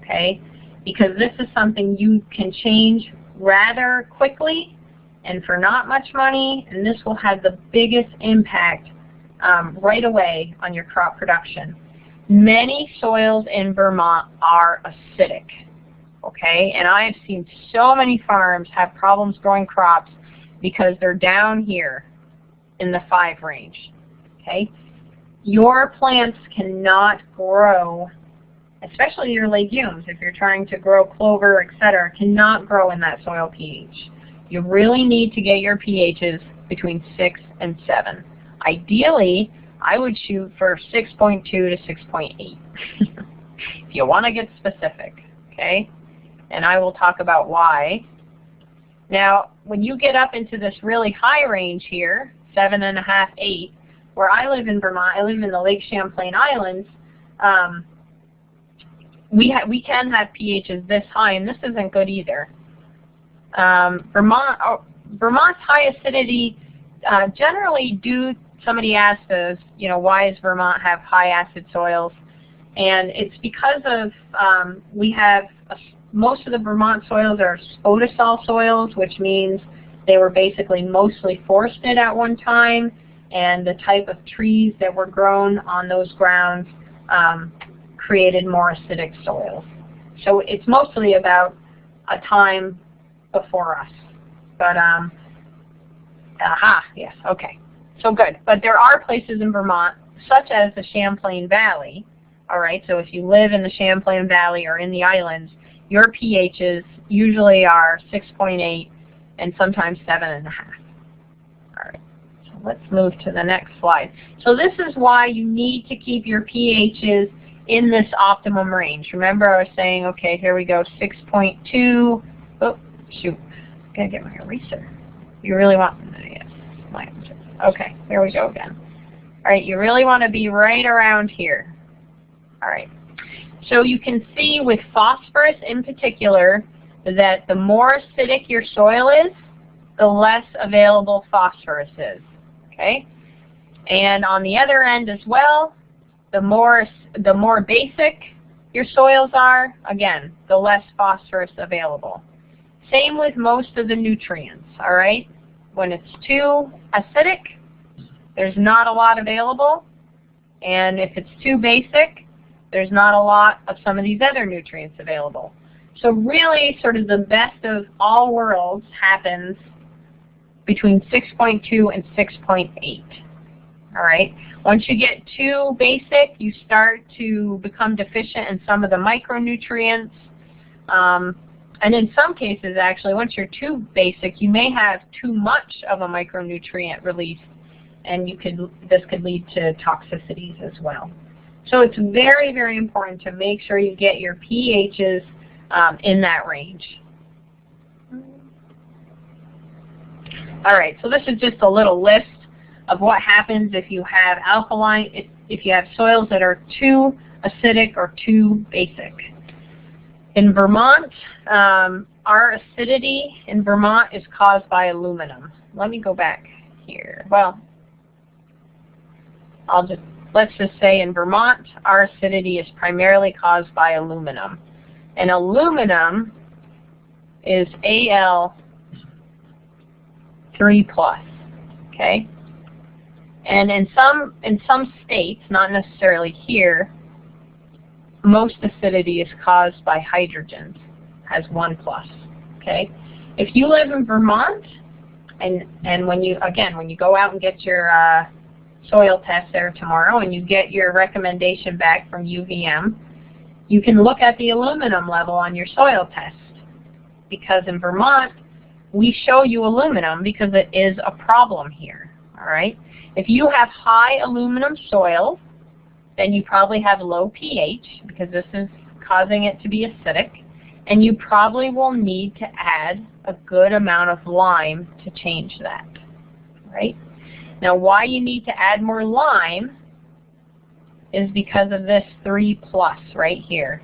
okay? Because this is something you can change rather quickly and for not much money, and this will have the biggest impact um, right away on your crop production. Many soils in Vermont are acidic, okay? And I have seen so many farms have problems growing crops because they're down here in the 5 range, okay? Your plants cannot grow, especially your legumes, if you're trying to grow clover, etc., cannot grow in that soil pH. You really need to get your pHs between 6 and 7. Ideally, I would shoot for 6.2 to 6.8 if you want to get specific, okay? and I will talk about why. Now, when you get up into this really high range here, seven and a half, eight, where I live in Vermont, I live in the Lake Champlain Islands, um, we, we can have pHs this high, and this isn't good either. Um, Vermont, oh, Vermont's high acidity uh, generally do, somebody asked us, you know, why does Vermont have high acid soils? And it's because of, um, we have, a, most of the Vermont soils are spodosol soils, which means they were basically mostly forested at one time, and the type of trees that were grown on those grounds um, created more acidic soils. So it's mostly about a time before us. But, um, aha, yes, okay. So good. But there are places in Vermont, such as the Champlain Valley, all right, so if you live in the Champlain Valley or in the islands, your pHs usually are 6.8 and sometimes 7.5. All right, so let's move to the next slide. So this is why you need to keep your pHs in this optimum range. Remember I was saying, okay, here we go, 6.2. Oh, shoot, gotta get my eraser. You really want, yes, okay, here we go again. All right, you really want to be right around here. All right. So you can see with phosphorus in particular that the more acidic your soil is, the less available phosphorus is. Okay? And on the other end as well, the more the more basic your soils are, again, the less phosphorus available. Same with most of the nutrients, all right? When it's too acidic, there's not a lot available. And if it's too basic, there's not a lot of some of these other nutrients available. So really, sort of the best of all worlds happens between 6.2 and 6.8. All right. Once you get too basic, you start to become deficient in some of the micronutrients. Um, and in some cases, actually, once you're too basic, you may have too much of a micronutrient release, and you could this could lead to toxicities as well. So it's very, very important to make sure you get your pHs um, in that range. All right, so this is just a little list of what happens if you have alkaline, if, if you have soils that are too acidic or too basic. In Vermont, um, our acidity in Vermont is caused by aluminum. Let me go back here. Well, I'll just let's just say in Vermont, our acidity is primarily caused by aluminum. And aluminum is Al 3 plus, okay? And in some, in some states, not necessarily here, most acidity is caused by hydrogens, has 1 plus, okay? If you live in Vermont, and, and when you, again, when you go out and get your uh, soil test there tomorrow and you get your recommendation back from UVM, you can look at the aluminum level on your soil test. Because in Vermont, we show you aluminum because it is a problem here. All right. If you have high aluminum soil, then you probably have low pH because this is causing it to be acidic. And you probably will need to add a good amount of lime to change that. Right? Now why you need to add more lime is because of this 3 plus right here.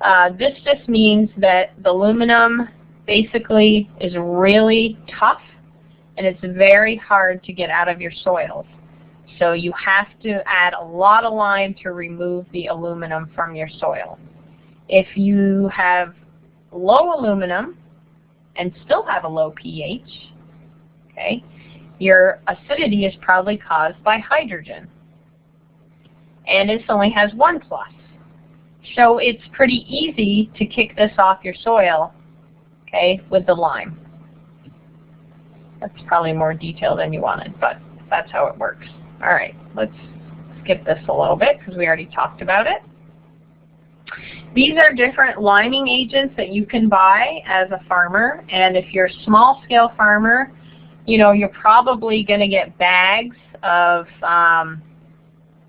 Uh, this just means that the aluminum basically is really tough and it's very hard to get out of your soils. So you have to add a lot of lime to remove the aluminum from your soil. If you have low aluminum and still have a low pH, okay, your acidity is probably caused by hydrogen. And this only has one plus. So it's pretty easy to kick this off your soil, okay, with the lime. That's probably more detail than you wanted, but that's how it works. All right, let's skip this a little bit because we already talked about it. These are different liming agents that you can buy as a farmer, and if you're a small-scale farmer, you know, you're probably going to get bags of um,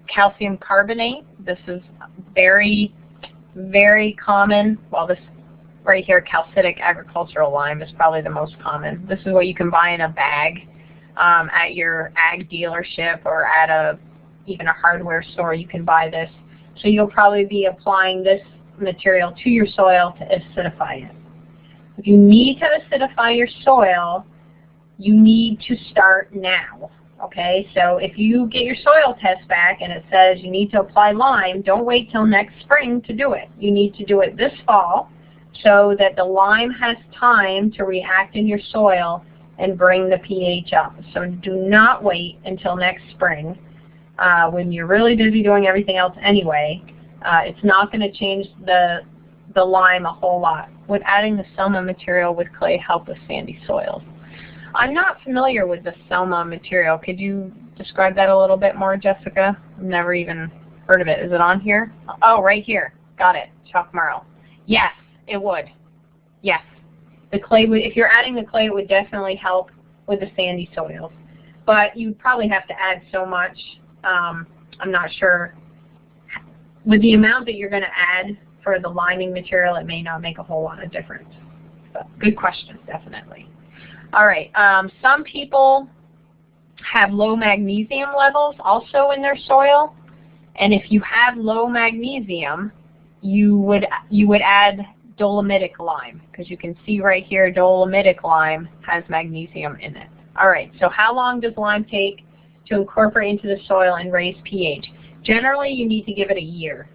calcium carbonate. This is very, very common. Well, this right here, calcitic agricultural lime is probably the most common. This is what you can buy in a bag um, at your ag dealership or at a even a hardware store. You can buy this. So you'll probably be applying this material to your soil to acidify it. If you need to acidify your soil, you need to start now. Okay, so if you get your soil test back and it says you need to apply lime, don't wait till next spring to do it. You need to do it this fall so that the lime has time to react in your soil and bring the pH up. So do not wait until next spring uh, when you're really busy doing everything else anyway. Uh, it's not going to change the, the lime a whole lot. Would adding the Selma material with clay help with sandy soils? I'm not familiar with the Selma material. Could you describe that a little bit more, Jessica? I've never even heard of it. Is it on here? Oh, right here. Got it. Chalk marl. Yes, it would. Yes. The clay would, if you're adding the clay, it would definitely help with the sandy soils. But you probably have to add so much. Um, I'm not sure. With the amount that you're going to add for the liming material, it may not make a whole lot of difference. But good question, definitely. All right, um, some people have low magnesium levels also in their soil. And if you have low magnesium, you would you would add dolomitic lime because you can see right here dolomitic lime has magnesium in it. All right, so how long does lime take to incorporate into the soil and raise pH? Generally, you need to give it a year.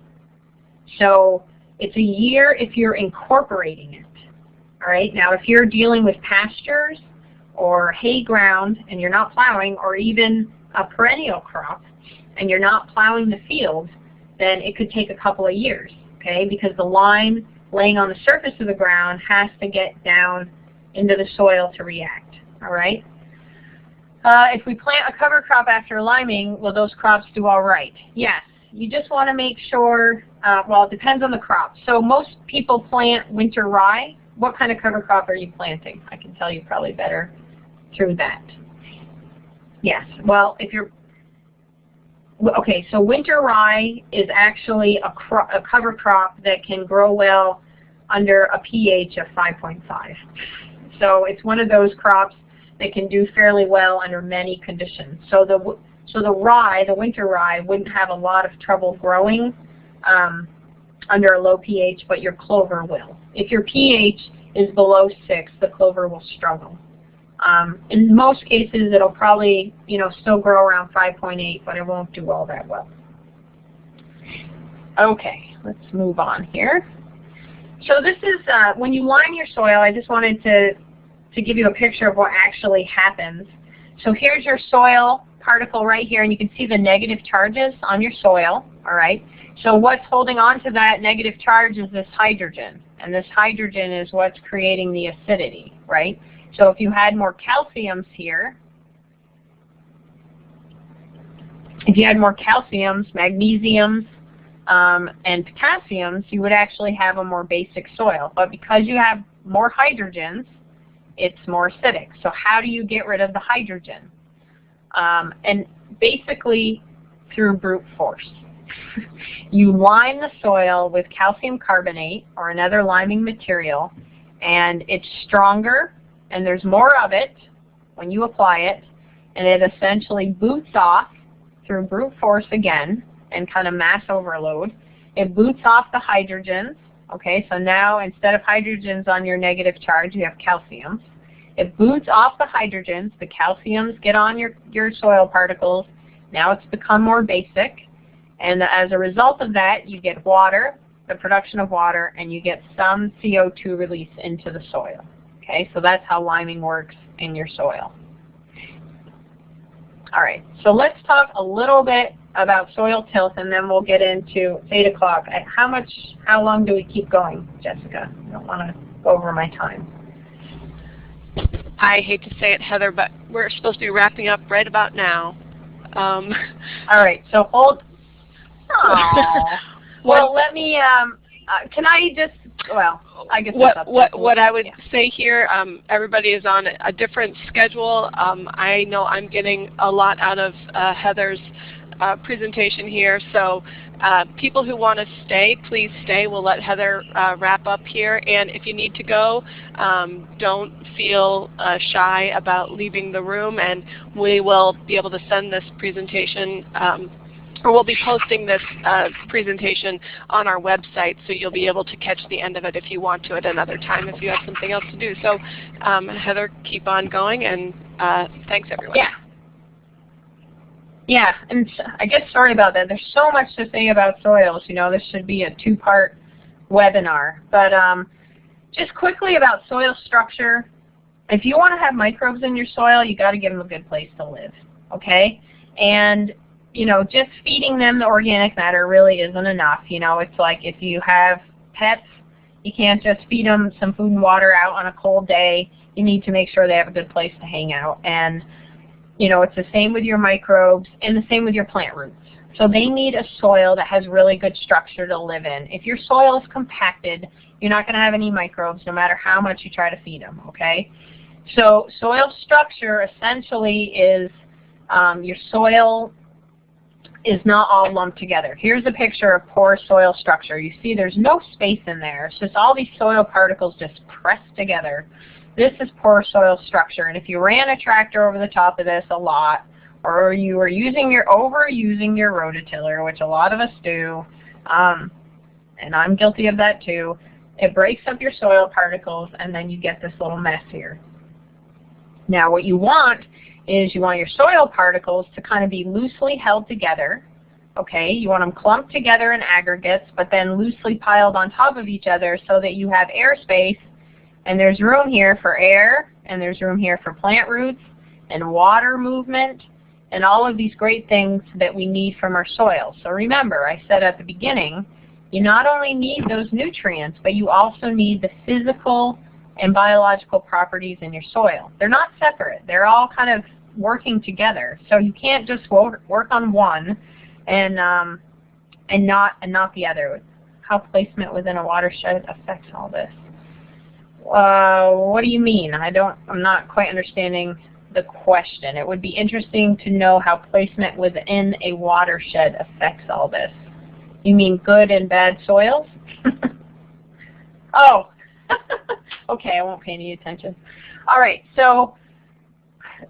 So it's a year if you're incorporating it. All right, now if you're dealing with pastures or hay ground and you're not plowing, or even a perennial crop and you're not plowing the field, then it could take a couple of years, okay? Because the lime laying on the surface of the ground has to get down into the soil to react, all right? Uh, if we plant a cover crop after liming, will those crops do all right? Yes. You just want to make sure, uh, well, it depends on the crop. So most people plant winter rye what kind of cover crop are you planting? I can tell you probably better through that. Yes, well, if you're, okay, so winter rye is actually a, a cover crop that can grow well under a pH of 5.5. So it's one of those crops that can do fairly well under many conditions. So the so the rye, the winter rye, wouldn't have a lot of trouble growing um, under a low pH, but your clover will. If your pH is below 6, the clover will struggle. Um, in most cases, it'll probably, you know, still grow around 5.8, but it won't do all that well. Okay, let's move on here. So this is, uh, when you lime your soil, I just wanted to, to give you a picture of what actually happens. So here's your soil particle right here, and you can see the negative charges on your soil, all right? So what's holding on to that negative charge is this hydrogen. And this hydrogen is what's creating the acidity, right? So if you had more calciums here, if you had more calciums, magnesiums, um, and potassiums, you would actually have a more basic soil. But because you have more hydrogens, it's more acidic. So how do you get rid of the hydrogen? Um, and basically through brute force. you lime the soil with calcium carbonate or another liming material, and it's stronger and there's more of it when you apply it, and it essentially boots off through brute force again and kind of mass overload. It boots off the hydrogens. Okay, so now instead of hydrogens on your negative charge, you have calciums. It boots off the hydrogens. The calciums get on your, your soil particles. Now it's become more basic. And as a result of that, you get water, the production of water, and you get some CO2 release into the soil. Okay, so that's how liming works in your soil. All right, so let's talk a little bit about soil tilth, and then we'll get into 8 o'clock. How much, how long do we keep going, Jessica? I don't want to go over my time. I hate to say it, Heather, but we're supposed to be wrapping up right about now. Um, All right, so hold well, let me. Um, uh, can I just? Well, I guess what what what I would yeah. say here. Um, everybody is on a different schedule. Um, I know I'm getting a lot out of uh, Heather's uh, presentation here, so Uh, people who want to stay, please stay. We'll let Heather uh, wrap up here. And if you need to go, um, don't feel uh, shy about leaving the room. And we will be able to send this presentation um, or we'll be posting this uh, presentation on our website, so you'll be able to catch the end of it if you want to at another time if you have something else to do. So um, Heather, keep on going, and uh, thanks everyone. Yeah. Yeah, and I guess sorry about that. There's so much to say about soils. You know, this should be a two-part webinar. But um, just quickly about soil structure. If you want to have microbes in your soil, you got to give them a good place to live. Okay, and you know, just feeding them the organic matter really isn't enough. You know, it's like if you have pets, you can't just feed them some food and water out on a cold day. You need to make sure they have a good place to hang out. And, you know, it's the same with your microbes and the same with your plant roots. So they need a soil that has really good structure to live in. If your soil is compacted, you're not going to have any microbes no matter how much you try to feed them, okay? So soil structure essentially is um, your soil is not all lumped together. Here's a picture of poor soil structure. You see there's no space in there. It's just all these soil particles just pressed together. This is poor soil structure. And if you ran a tractor over the top of this a lot, or you were using your overusing your rototiller, which a lot of us do, um, and I'm guilty of that too, it breaks up your soil particles and then you get this little mess here. Now what you want is you want your soil particles to kind of be loosely held together. Okay, you want them clumped together in aggregates, but then loosely piled on top of each other so that you have airspace, and there's room here for air, and there's room here for plant roots, and water movement, and all of these great things that we need from our soil. So remember, I said at the beginning, you not only need those nutrients, but you also need the physical and biological properties in your soil. They're not separate. They're all kind of working together. So you can't just work on one and um, and not and not the other. How placement within a watershed affects all this. Uh, what do you mean? I don't. I'm not quite understanding the question. It would be interesting to know how placement within a watershed affects all this. You mean good and bad soils? oh, okay, I won't pay any attention. All right, so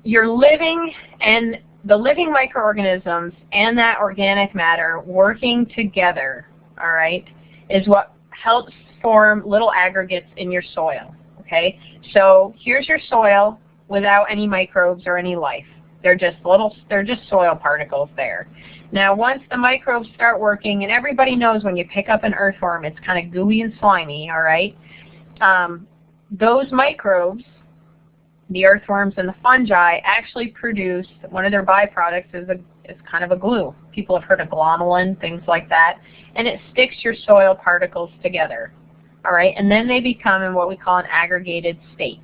you're living and the living microorganisms and that organic matter working together, all right, is what helps form little aggregates in your soil, okay? So here's your soil without any microbes or any life. They're just little, they're just soil particles there. Now once the microbes start working, and everybody knows when you pick up an earthworm, it's kind of gooey and slimy, all right? Um, those microbes, the earthworms and the fungi, actually produce, one of their byproducts is, a, is kind of a glue. People have heard of glomalin, things like that. And it sticks your soil particles together. All right, and then they become in what we call an aggregated state.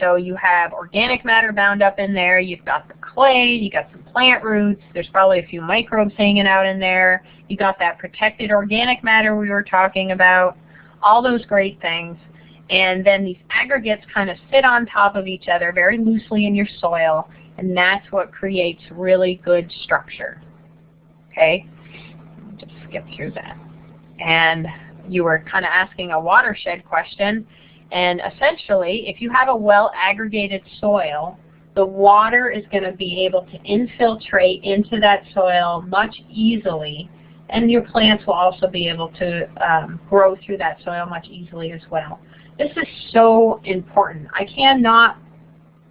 So you have organic matter bound up in there, you've got the clay, you got some plant roots, there's probably a few microbes hanging out in there, you got that protected organic matter we were talking about, all those great things. And then these aggregates kind of sit on top of each other very loosely in your soil, and that's what creates really good structure. Okay? Just skip through that. And you were kind of asking a watershed question, and essentially, if you have a well-aggregated soil, the water is going to be able to infiltrate into that soil much easily, and your plants will also be able to um, grow through that soil much easily as well. This is so important. I cannot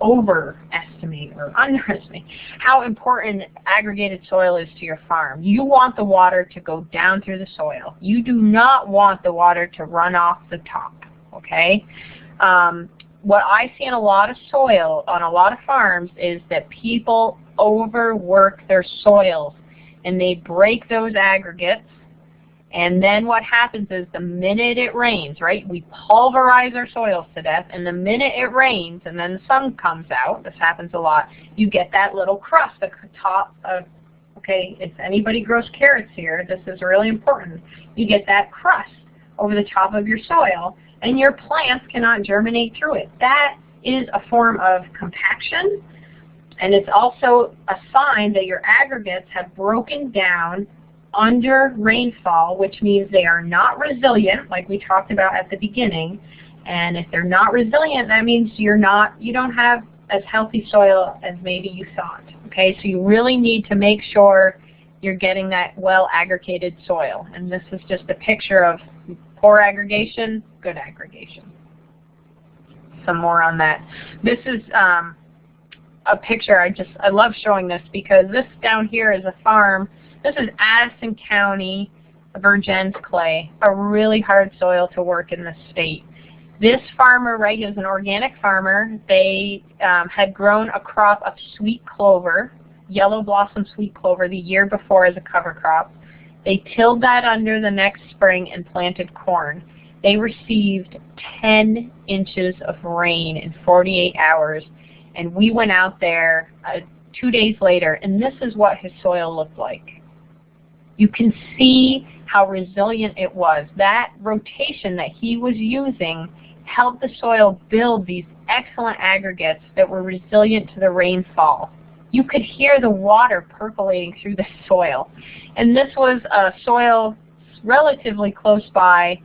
overestimate or underestimate how important aggregated soil is to your farm. You want the water to go down through the soil. You do not want the water to run off the top, okay? Um, what I see in a lot of soil on a lot of farms is that people overwork their soils and they break those aggregates and then what happens is the minute it rains, right, we pulverize our soils to death, and the minute it rains and then the sun comes out, this happens a lot, you get that little crust the top of, okay, if anybody grows carrots here, this is really important. You get that crust over the top of your soil, and your plants cannot germinate through it. That is a form of compaction, and it's also a sign that your aggregates have broken down under rainfall, which means they are not resilient, like we talked about at the beginning. And if they're not resilient, that means you're not, you don't have as healthy soil as maybe you thought. Okay, so you really need to make sure you're getting that well aggregated soil. And this is just a picture of poor aggregation, good aggregation. Some more on that. This is um, a picture. I just I love showing this because this down here is a farm. This is Addison County Vergennes clay, a really hard soil to work in the state. This farmer, right, is an organic farmer. They um, had grown a crop of sweet clover, yellow blossom sweet clover, the year before as a cover crop. They tilled that under the next spring and planted corn. They received 10 inches of rain in 48 hours, and we went out there uh, two days later, and this is what his soil looked like. You can see how resilient it was. That rotation that he was using helped the soil build these excellent aggregates that were resilient to the rainfall. You could hear the water percolating through the soil. And this was a soil relatively close by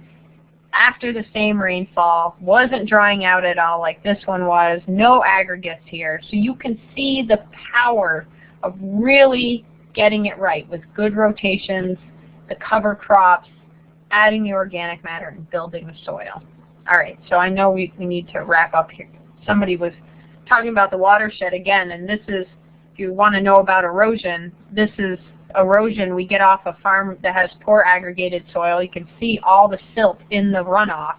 after the same rainfall, wasn't drying out at all like this one was, no aggregates here. So you can see the power of really getting it right with good rotations, the cover crops, adding the organic matter, and building the soil. All right, so I know we, we need to wrap up here. Somebody was talking about the watershed again, and this is, if you want to know about erosion, this is erosion we get off a farm that has poor aggregated soil. You can see all the silt in the runoff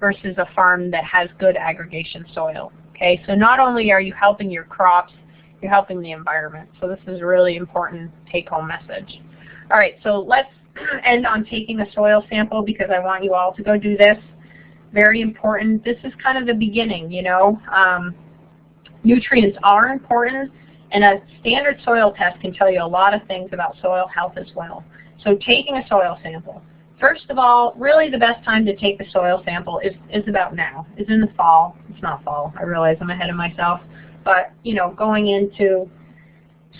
versus a farm that has good aggregation soil. Okay, so not only are you helping your crops, you're helping the environment. So this is a really important take-home message. All right, so let's end on taking a soil sample because I want you all to go do this very important. This is kind of the beginning, you know. Um, nutrients are important, and a standard soil test can tell you a lot of things about soil health as well. So taking a soil sample. First of all, really the best time to take the soil sample is, is about now, is in the fall. It's not fall, I realize I'm ahead of myself. But, you know, going into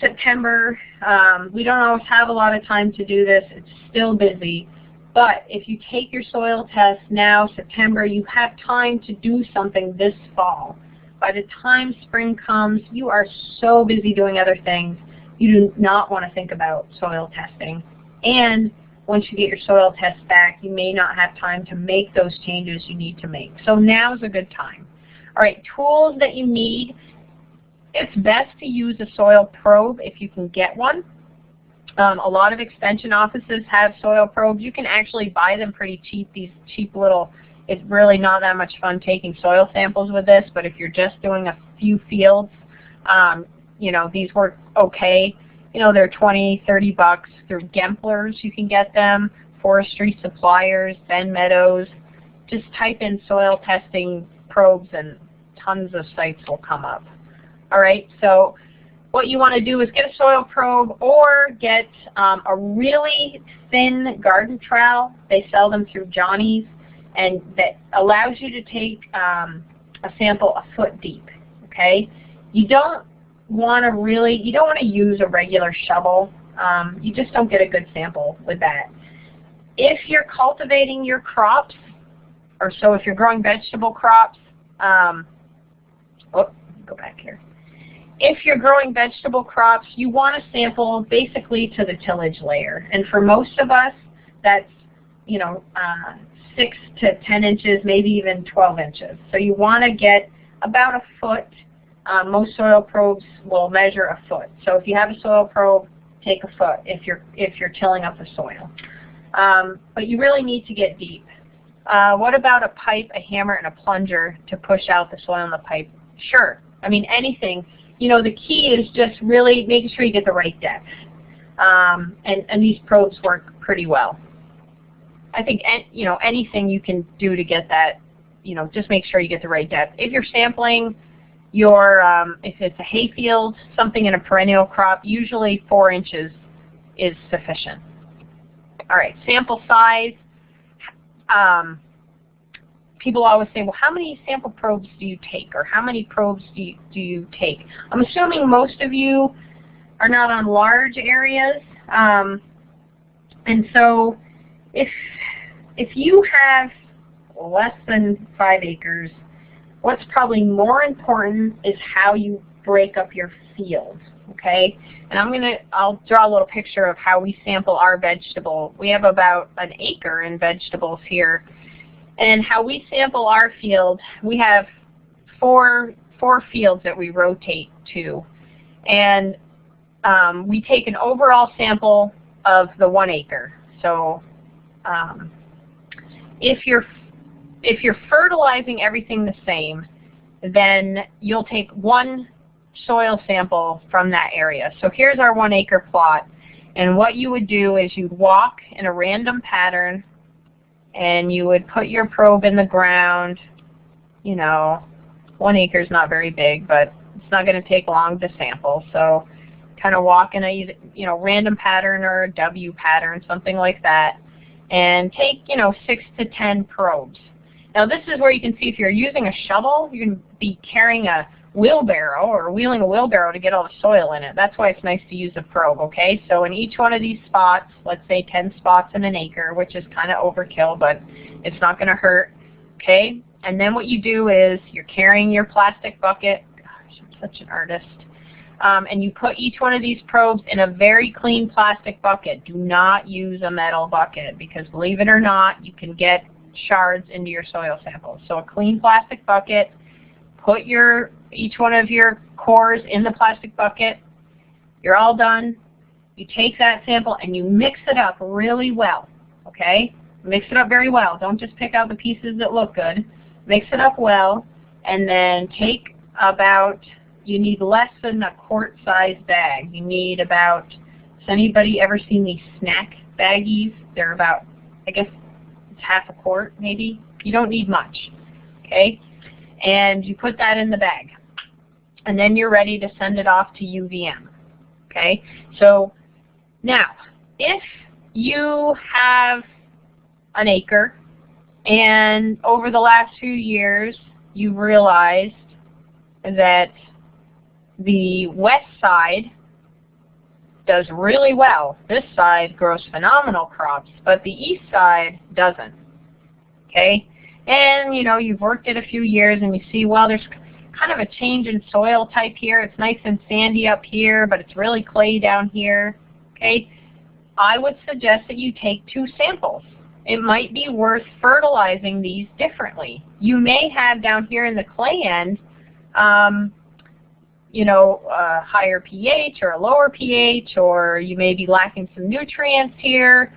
September, um, we don't always have a lot of time to do this. It's still busy. But if you take your soil test now, September, you have time to do something this fall. By the time spring comes, you are so busy doing other things, you do not want to think about soil testing. And once you get your soil test back, you may not have time to make those changes you need to make. So now is a good time. All right, tools that you need. It's best to use a soil probe if you can get one. Um, a lot of extension offices have soil probes. You can actually buy them pretty cheap, these cheap little, it's really not that much fun taking soil samples with this, but if you're just doing a few fields, um, you know, these work okay. You know, they're 20, 30 bucks. Through Gempler's you can get them, forestry suppliers, Ben Meadows. Just type in soil testing probes and tons of sites will come up. All right, so what you want to do is get a soil probe or get um, a really thin garden trowel. They sell them through Johnny's and that allows you to take um, a sample a foot deep. Okay, you don't want to really, you don't want to use a regular shovel. Um, you just don't get a good sample with that. If you're cultivating your crops, or so if you're growing vegetable crops, um, oh, go back here if you're growing vegetable crops, you want to sample basically to the tillage layer. And for most of us, that's you know uh, 6 to 10 inches, maybe even 12 inches. So you want to get about a foot. Uh, most soil probes will measure a foot. So if you have a soil probe, take a foot if you're, if you're tilling up the soil. Um, but you really need to get deep. Uh, what about a pipe, a hammer, and a plunger to push out the soil in the pipe? Sure. I mean, anything you know, the key is just really making sure you get the right depth. Um, and, and these probes work pretty well. I think, you know, anything you can do to get that, you know, just make sure you get the right depth. If you're sampling your, um, if it's a hayfield, something in a perennial crop, usually four inches is sufficient. All right, sample size. Um, people always say, well, how many sample probes do you take, or how many probes do you, do you take? I'm assuming most of you are not on large areas. Um, And so if, if you have less than five acres, what's probably more important is how you break up your field, okay? And I'm gonna, I'll draw a little picture of how we sample our vegetable. We have about an acre in vegetables here. And how we sample our field, we have four, four fields that we rotate to. And um, we take an overall sample of the one acre. So um, if you're if you're fertilizing everything the same, then you'll take one soil sample from that area. So here's our one acre plot. And what you would do is you'd walk in a random pattern and you would put your probe in the ground. You know, one acre is not very big, but it's not going to take long to sample. So kind of walk in a you know random pattern or a W pattern, something like that, and take you know six to ten probes. Now this is where you can see if you're using a shovel, you can be carrying a wheelbarrow or wheeling a wheelbarrow to get all the soil in it. That's why it's nice to use a probe, okay? So in each one of these spots, let's say 10 spots in an acre, which is kind of overkill, but it's not going to hurt, okay? And then what you do is you're carrying your plastic bucket. Gosh, I'm such an artist. Um, and you put each one of these probes in a very clean plastic bucket. Do not use a metal bucket because believe it or not, you can get shards into your soil samples. So a clean plastic bucket, put your each one of your cores in the plastic bucket. You're all done. You take that sample and you mix it up really well. Okay? Mix it up very well. Don't just pick out the pieces that look good. Mix it up well and then take about you need less than a quart-sized bag. You need about, has anybody ever seen these snack baggies? They're about, I guess, it's half a quart maybe. You don't need much, okay? And you put that in the bag. And then you're ready to send it off to UVM, okay? So now, if you have an acre and over the last few years you've realized that the west side does really well. This side grows phenomenal crops, but the east side doesn't. Okay? And, you know, you've worked it a few years and you see, well, there's kind of a change in soil type here. It's nice and sandy up here, but it's really clay down here. Okay? I would suggest that you take two samples. It might be worth fertilizing these differently. You may have down here in the clay end um, you know, a higher pH or a lower pH, or you may be lacking some nutrients here.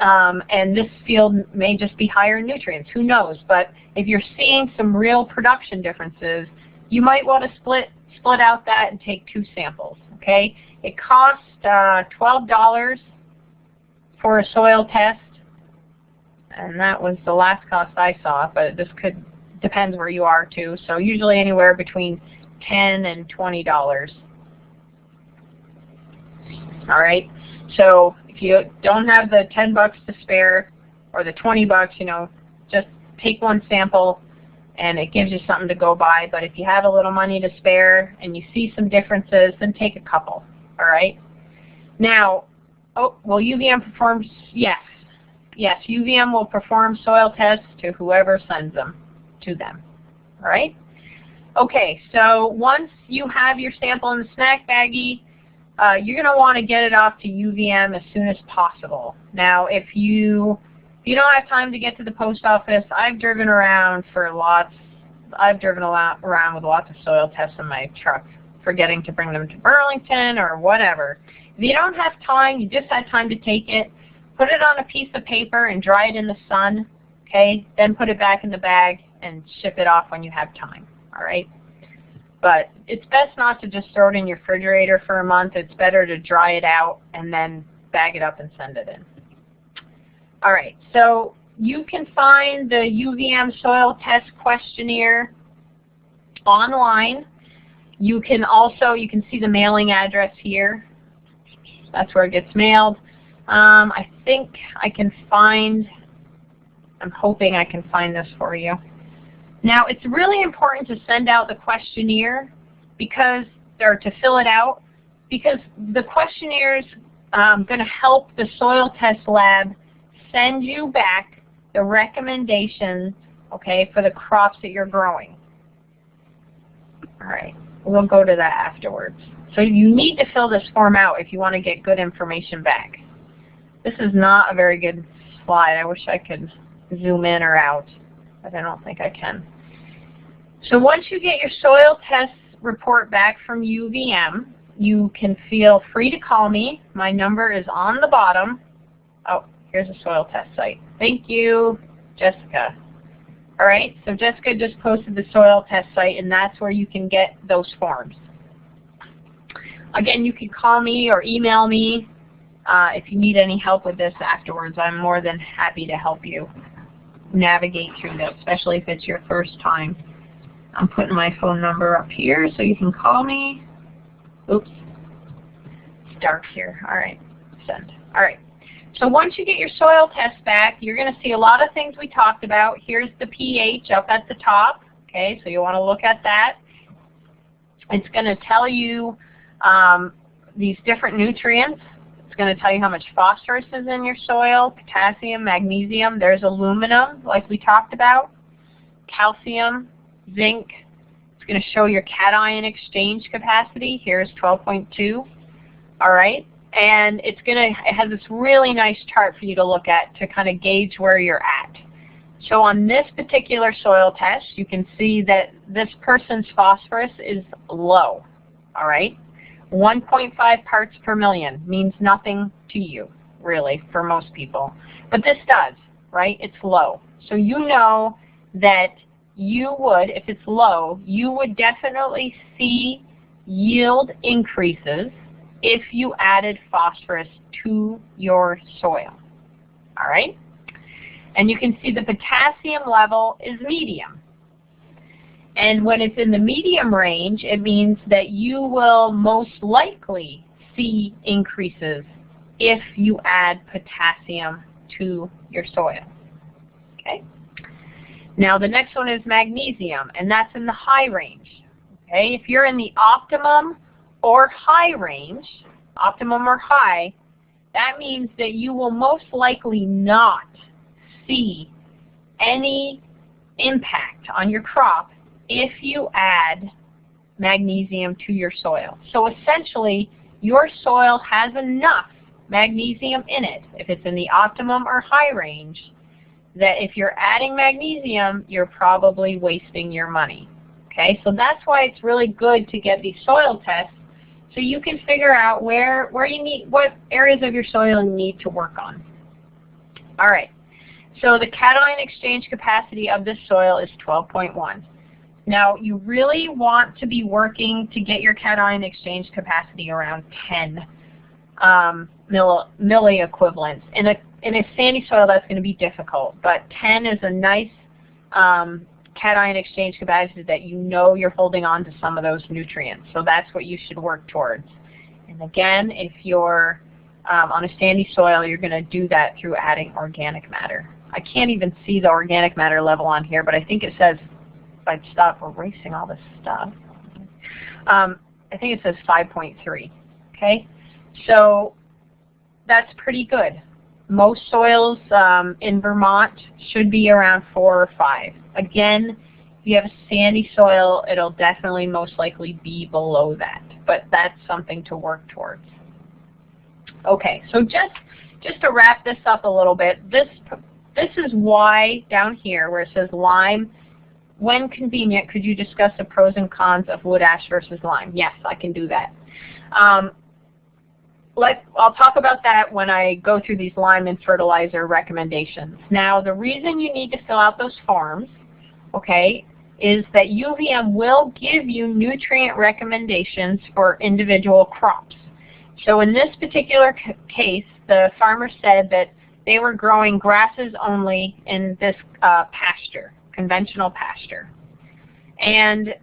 Um, and this field may just be higher in nutrients. Who knows? But if you're seeing some real production differences, you might want to split split out that and take two samples. Okay? It costs uh, $12 for a soil test, and that was the last cost I saw. But this could depends where you are too. So usually anywhere between 10 and $20. All right. So if you don't have the 10 bucks to spare or the 20 bucks, you know, just take one sample and it gives you something to go by. But if you have a little money to spare and you see some differences, then take a couple. All right. Now, oh, will UVM perform? Yes. Yes, UVM will perform soil tests to whoever sends them to them. All right. Okay, so once you have your sample in the snack baggie, uh, you're going to want to get it off to UVM as soon as possible. Now, if you if you don't have time to get to the post office, I've driven around for lots. I've driven a lot around with lots of soil tests in my truck, forgetting to bring them to Burlington or whatever. If you don't have time, you just had time to take it, put it on a piece of paper and dry it in the sun. Okay, then put it back in the bag and ship it off when you have time all right? But it's best not to just throw it in your refrigerator for a month. It's better to dry it out and then bag it up and send it in. All right, so you can find the UVM soil test questionnaire online. You can also, you can see the mailing address here. That's where it gets mailed. Um, I think I can find, I'm hoping I can find this for you. Now, it's really important to send out the questionnaire because, or to fill it out, because the questionnaires um, going to help the soil test lab send you back the recommendations, okay, for the crops that you're growing. All right, we'll go to that afterwards. So you need to fill this form out if you want to get good information back. This is not a very good slide. I wish I could zoom in or out, but I don't think I can. So once you get your soil test report back from UVM, you can feel free to call me. My number is on the bottom. Oh, here's a soil test site. Thank you, Jessica. All right, so Jessica just posted the soil test site, and that's where you can get those forms. Again, you can call me or email me uh, if you need any help with this afterwards. I'm more than happy to help you navigate through this, especially if it's your first time. I'm putting my phone number up here so you can call me. Oops. It's dark here. All right. Send. All right. So once you get your soil test back, you're going to see a lot of things we talked about. Here's the pH up at the top. Okay, so you want to look at that. It's going to tell you um, these different nutrients. It's going to tell you how much phosphorus is in your soil, potassium, magnesium. There's aluminum, like we talked about, calcium, zinc. It's going to show your cation exchange capacity. Here's 12.2. All right. And it's going to, it has this really nice chart for you to look at to kind of gauge where you're at. So on this particular soil test, you can see that this person's phosphorus is low. All right. 1.5 parts per million means nothing to you, really, for most people. But this does, right? It's low. So you know that you would, if it's low, you would definitely see yield increases if you added phosphorus to your soil. All right? And you can see the potassium level is medium. And when it's in the medium range, it means that you will most likely see increases if you add potassium to your soil. Okay? Now the next one is magnesium, and that's in the high range. Okay, if you're in the optimum or high range, optimum or high, that means that you will most likely not see any impact on your crop if you add magnesium to your soil. So essentially, your soil has enough magnesium in it, if it's in the optimum or high range, that if you're adding magnesium, you're probably wasting your money. Okay, so that's why it's really good to get these soil tests so you can figure out where, where you need, what areas of your soil you need to work on. All right, so the cation exchange capacity of this soil is 12.1. Now, you really want to be working to get your cation exchange capacity around 10 um, milli equivalents. In a, in a sandy soil, that's going to be difficult, but 10 is a nice um, cation exchange capacity that you know you're holding on to some of those nutrients. So that's what you should work towards. And again, if you're um, on a sandy soil, you're going to do that through adding organic matter. I can't even see the organic matter level on here, but I think it says, if I stop erasing all this stuff, um, I think it says 5.3. Okay, so that's pretty good. Most soils um, in Vermont should be around 4 or 5. Again, if you have a sandy soil, it'll definitely most likely be below that. But that's something to work towards. Okay, so just, just to wrap this up a little bit, this, this is why down here where it says lime, when convenient, could you discuss the pros and cons of wood ash versus lime? Yes, I can do that. Um, let, I'll talk about that when I go through these lime and fertilizer recommendations. Now, the reason you need to fill out those forms, okay, is that UVM will give you nutrient recommendations for individual crops. So in this particular case, the farmer said that they were growing grasses only in this uh, pasture, conventional pasture. And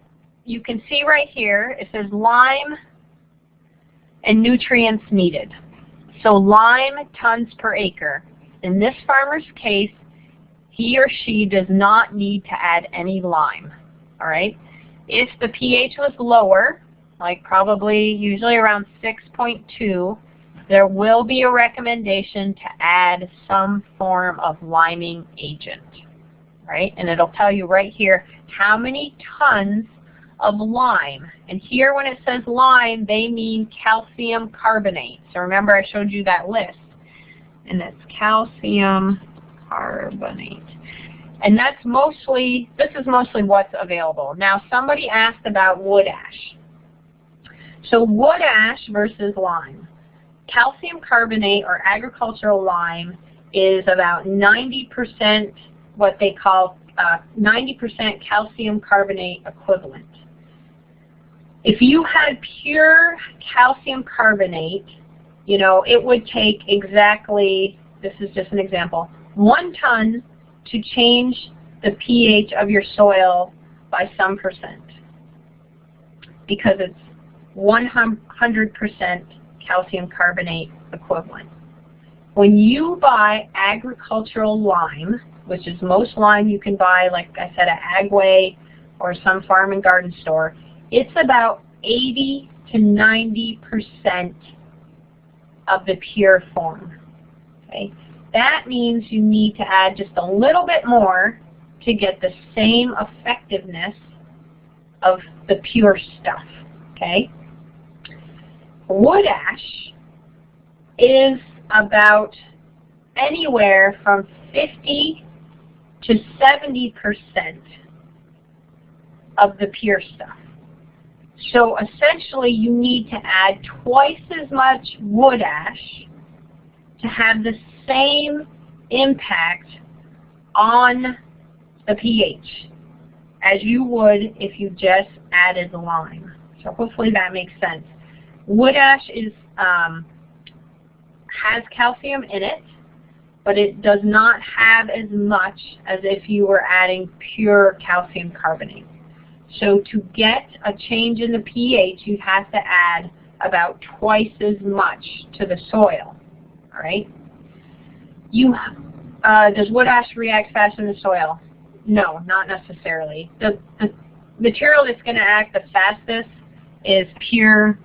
you can see right here, it says lime and nutrients needed. So lime tons per acre. In this farmer's case, he or she does not need to add any lime. All right. If the pH was lower, like probably usually around 6.2, there will be a recommendation to add some form of liming agent, right? And it'll tell you right here how many tons of lime. And here when it says lime, they mean calcium carbonate. So remember I showed you that list. And it's calcium carbonate. And that's mostly, this is mostly what's available. Now somebody asked about wood ash. So wood ash versus lime. Calcium carbonate or agricultural lime is about 90% what they call 90% uh, calcium carbonate equivalent. If you had pure calcium carbonate, you know, it would take exactly, this is just an example, one ton to change the pH of your soil by some percent because it's 100% calcium carbonate equivalent. When you buy agricultural lime, which is most lime you can buy, like I said, at Agway or some farm and garden store, it's about 80 to 90% of the pure form. Okay? That means you need to add just a little bit more to get the same effectiveness of the pure stuff. Okay? Wood ash is about anywhere from 50 to 70% of the pure stuff. So essentially you need to add twice as much wood ash to have the same impact on the pH as you would if you just added the lime. So hopefully that makes sense. Wood ash is um, has calcium in it, but it does not have as much as if you were adding pure calcium carbonate. So to get a change in the pH, you have to add about twice as much to the soil. All right. You uh, does wood ash react fast in the soil? No, not necessarily. The, the material that's going to act the fastest is pure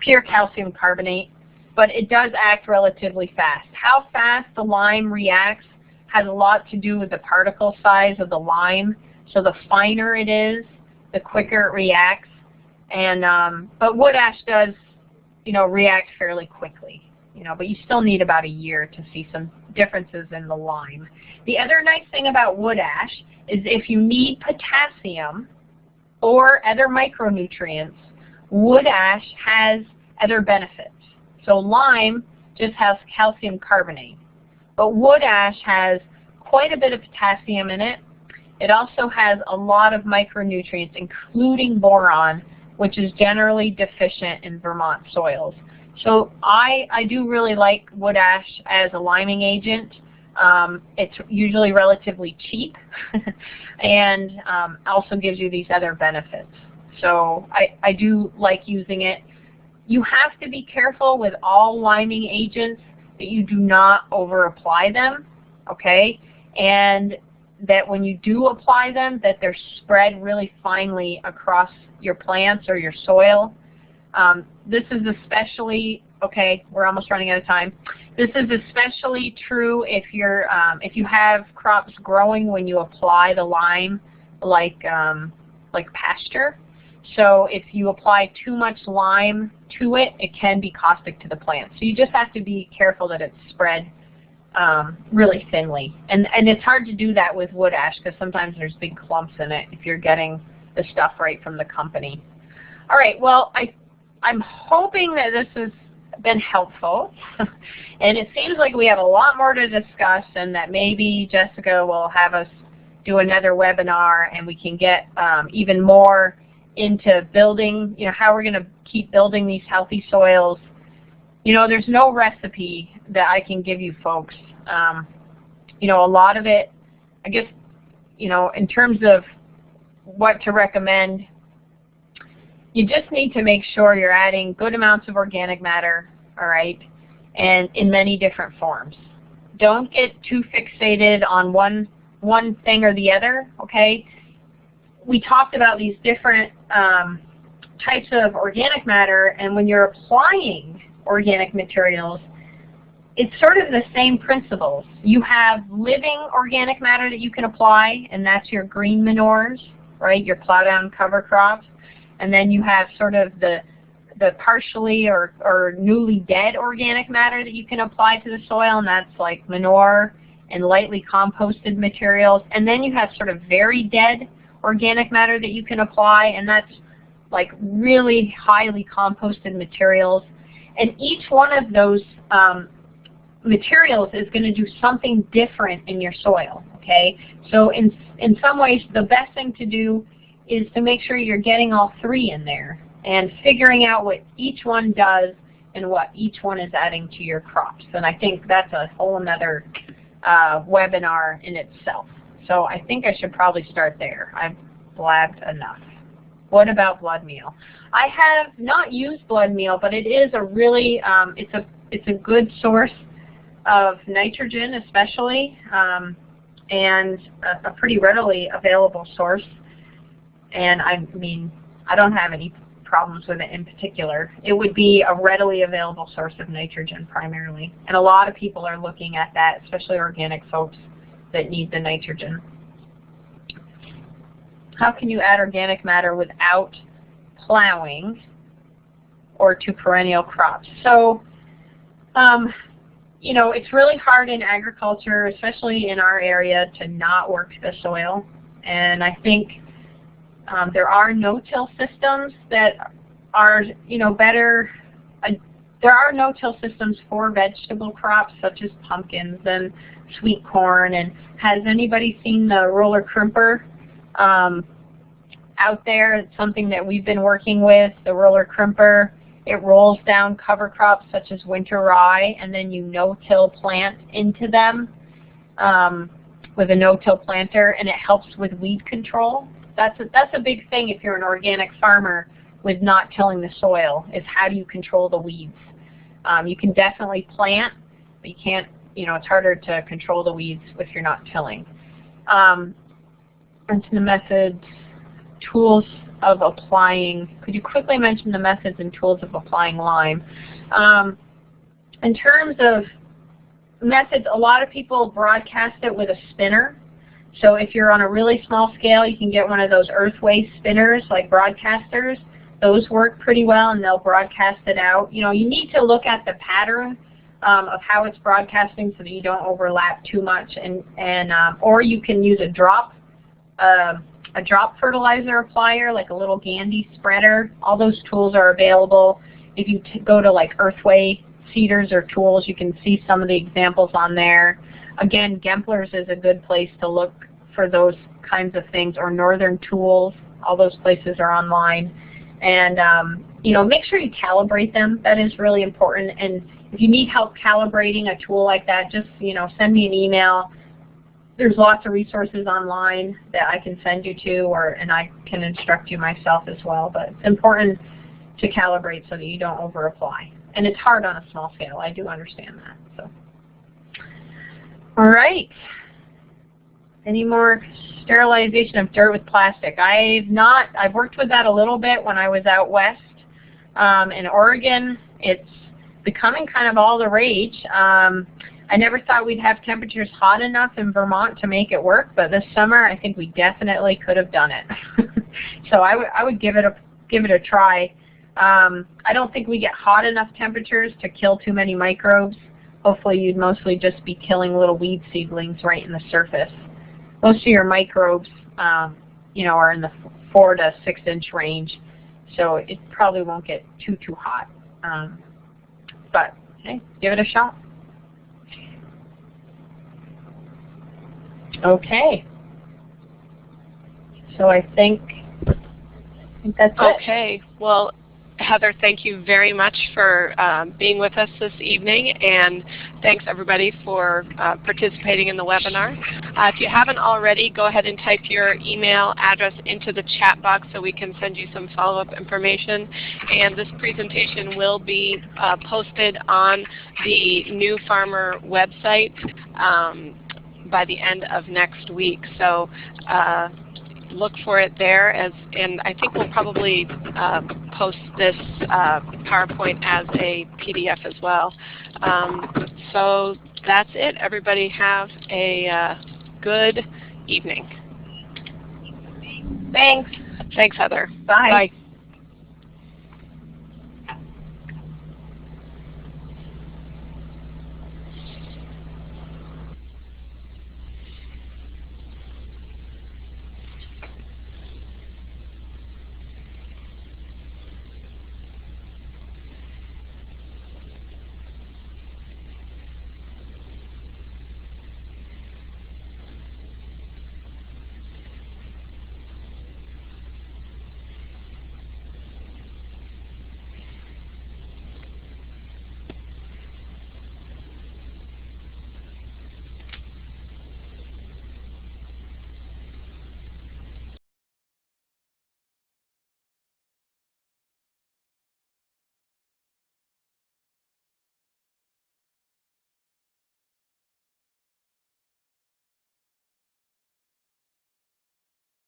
pure calcium carbonate, but it does act relatively fast. How fast the lime reacts has a lot to do with the particle size of the lime so the finer it is, the quicker it reacts. And um, but wood ash does, you know, react fairly quickly. You know, but you still need about a year to see some differences in the lime. The other nice thing about wood ash is if you need potassium or other micronutrients, wood ash has other benefits. So lime just has calcium carbonate. But wood ash has quite a bit of potassium in it it also has a lot of micronutrients, including boron, which is generally deficient in Vermont soils. So I, I do really like wood ash as a liming agent. Um, it's usually relatively cheap and um, also gives you these other benefits. So I, I do like using it. You have to be careful with all liming agents that you do not over apply them, okay? And that when you do apply them, that they're spread really finely across your plants or your soil. Um, this is especially, okay, we're almost running out of time. This is especially true if you're um, if you have crops growing when you apply the lime like um, like pasture. So if you apply too much lime to it, it can be caustic to the plant. So you just have to be careful that it's spread um, really thinly. And, and it's hard to do that with wood ash because sometimes there's big clumps in it if you're getting the stuff right from the company. All right, well, I, I'm hoping that this has been helpful. and it seems like we have a lot more to discuss and that maybe Jessica will have us do another webinar and we can get um, even more into building, you know, how we're going to keep building these healthy soils you know, there's no recipe that I can give you folks. Um, you know, a lot of it, I guess, you know, in terms of what to recommend, you just need to make sure you're adding good amounts of organic matter, all right, and in many different forms. Don't get too fixated on one one thing or the other, okay? We talked about these different um, types of organic matter, and when you're applying organic materials, it's sort of the same principles. You have living organic matter that you can apply, and that's your green manures, right, your plow down cover crops. And then you have sort of the the partially or, or newly dead organic matter that you can apply to the soil, and that's like manure and lightly composted materials. And then you have sort of very dead organic matter that you can apply, and that's like really highly composted materials. And each one of those um, materials is going to do something different in your soil. Okay, so in in some ways, the best thing to do is to make sure you're getting all three in there and figuring out what each one does and what each one is adding to your crops. And I think that's a whole another uh, webinar in itself. So I think I should probably start there. I've blabbed enough. What about blood meal? I have not used blood meal, but it is a really, um, it's a it's a good source of nitrogen especially, um, and a, a, pretty readily available source. And I mean, I don't have any problems with it in particular. It would be a readily available source of nitrogen primarily. And a lot of people are looking at that, especially organic folks that need the nitrogen. How can you add organic matter without plowing or to perennial crops? So um, you know, it's really hard in agriculture, especially in our area, to not work the soil. And I think um, there are no-till systems that are, you know, better. Uh, there are no-till systems for vegetable crops such as pumpkins and sweet corn. And has anybody seen the roller crimper um, out there? It's something that we've been working with, the roller crimper. It rolls down cover crops such as winter rye, and then you no-till plant into them um, with a no-till planter, and it helps with weed control. That's a, that's a big thing if you're an organic farmer with not tilling the soil, is how do you control the weeds. Um, you can definitely plant, but you can't, you know, it's harder to control the weeds if you're not tilling. Um, into the methods, tools of applying, could you quickly mention the methods and tools of applying lime? Um, in terms of methods, a lot of people broadcast it with a spinner. So if you're on a really small scale, you can get one of those earthway spinners like broadcasters. Those work pretty well and they'll broadcast it out. You know, you need to look at the pattern um, of how it's broadcasting so that you don't overlap too much and, and um, or you can use a drop uh, a drop fertilizer applier, like a little Gandy spreader. All those tools are available. If you go to like Earthway seeders or tools, you can see some of the examples on there. Again, Gempler's is a good place to look for those kinds of things, or Northern Tools. All those places are online. And um, you know, make sure you calibrate them. That is really important. And if you need help calibrating a tool like that, just you know, send me an email there's lots of resources online that I can send you to, or and I can instruct you myself as well. But it's important to calibrate so that you don't over apply. And it's hard on a small scale. I do understand that. So, all right. Any more sterilization of dirt with plastic? I've not. I've worked with that a little bit when I was out west um, in Oregon. It's becoming kind of all the rage. Um, I never thought we'd have temperatures hot enough in Vermont to make it work, but this summer I think we definitely could have done it. so I, I would give it a give it a try. Um, I don't think we get hot enough temperatures to kill too many microbes. Hopefully you'd mostly just be killing little weed seedlings right in the surface. Most of your microbes, um, you know, are in the four to six inch range, so it probably won't get too too hot. Um, but hey, give it a shot. Okay. So I think, I think that's it. Okay. Well, Heather, thank you very much for um, being with us this evening, and thanks everybody for uh, participating in the webinar. Uh, if you haven't already, go ahead and type your email address into the chat box so we can send you some follow-up information. And this presentation will be uh, posted on the New Farmer website. Um, by the end of next week. So uh, look for it there, as and I think we'll probably uh, post this uh, PowerPoint as a PDF as well. Um, so that's it. Everybody have a uh, good evening. Thanks. Thanks, Heather. Bye. Bye.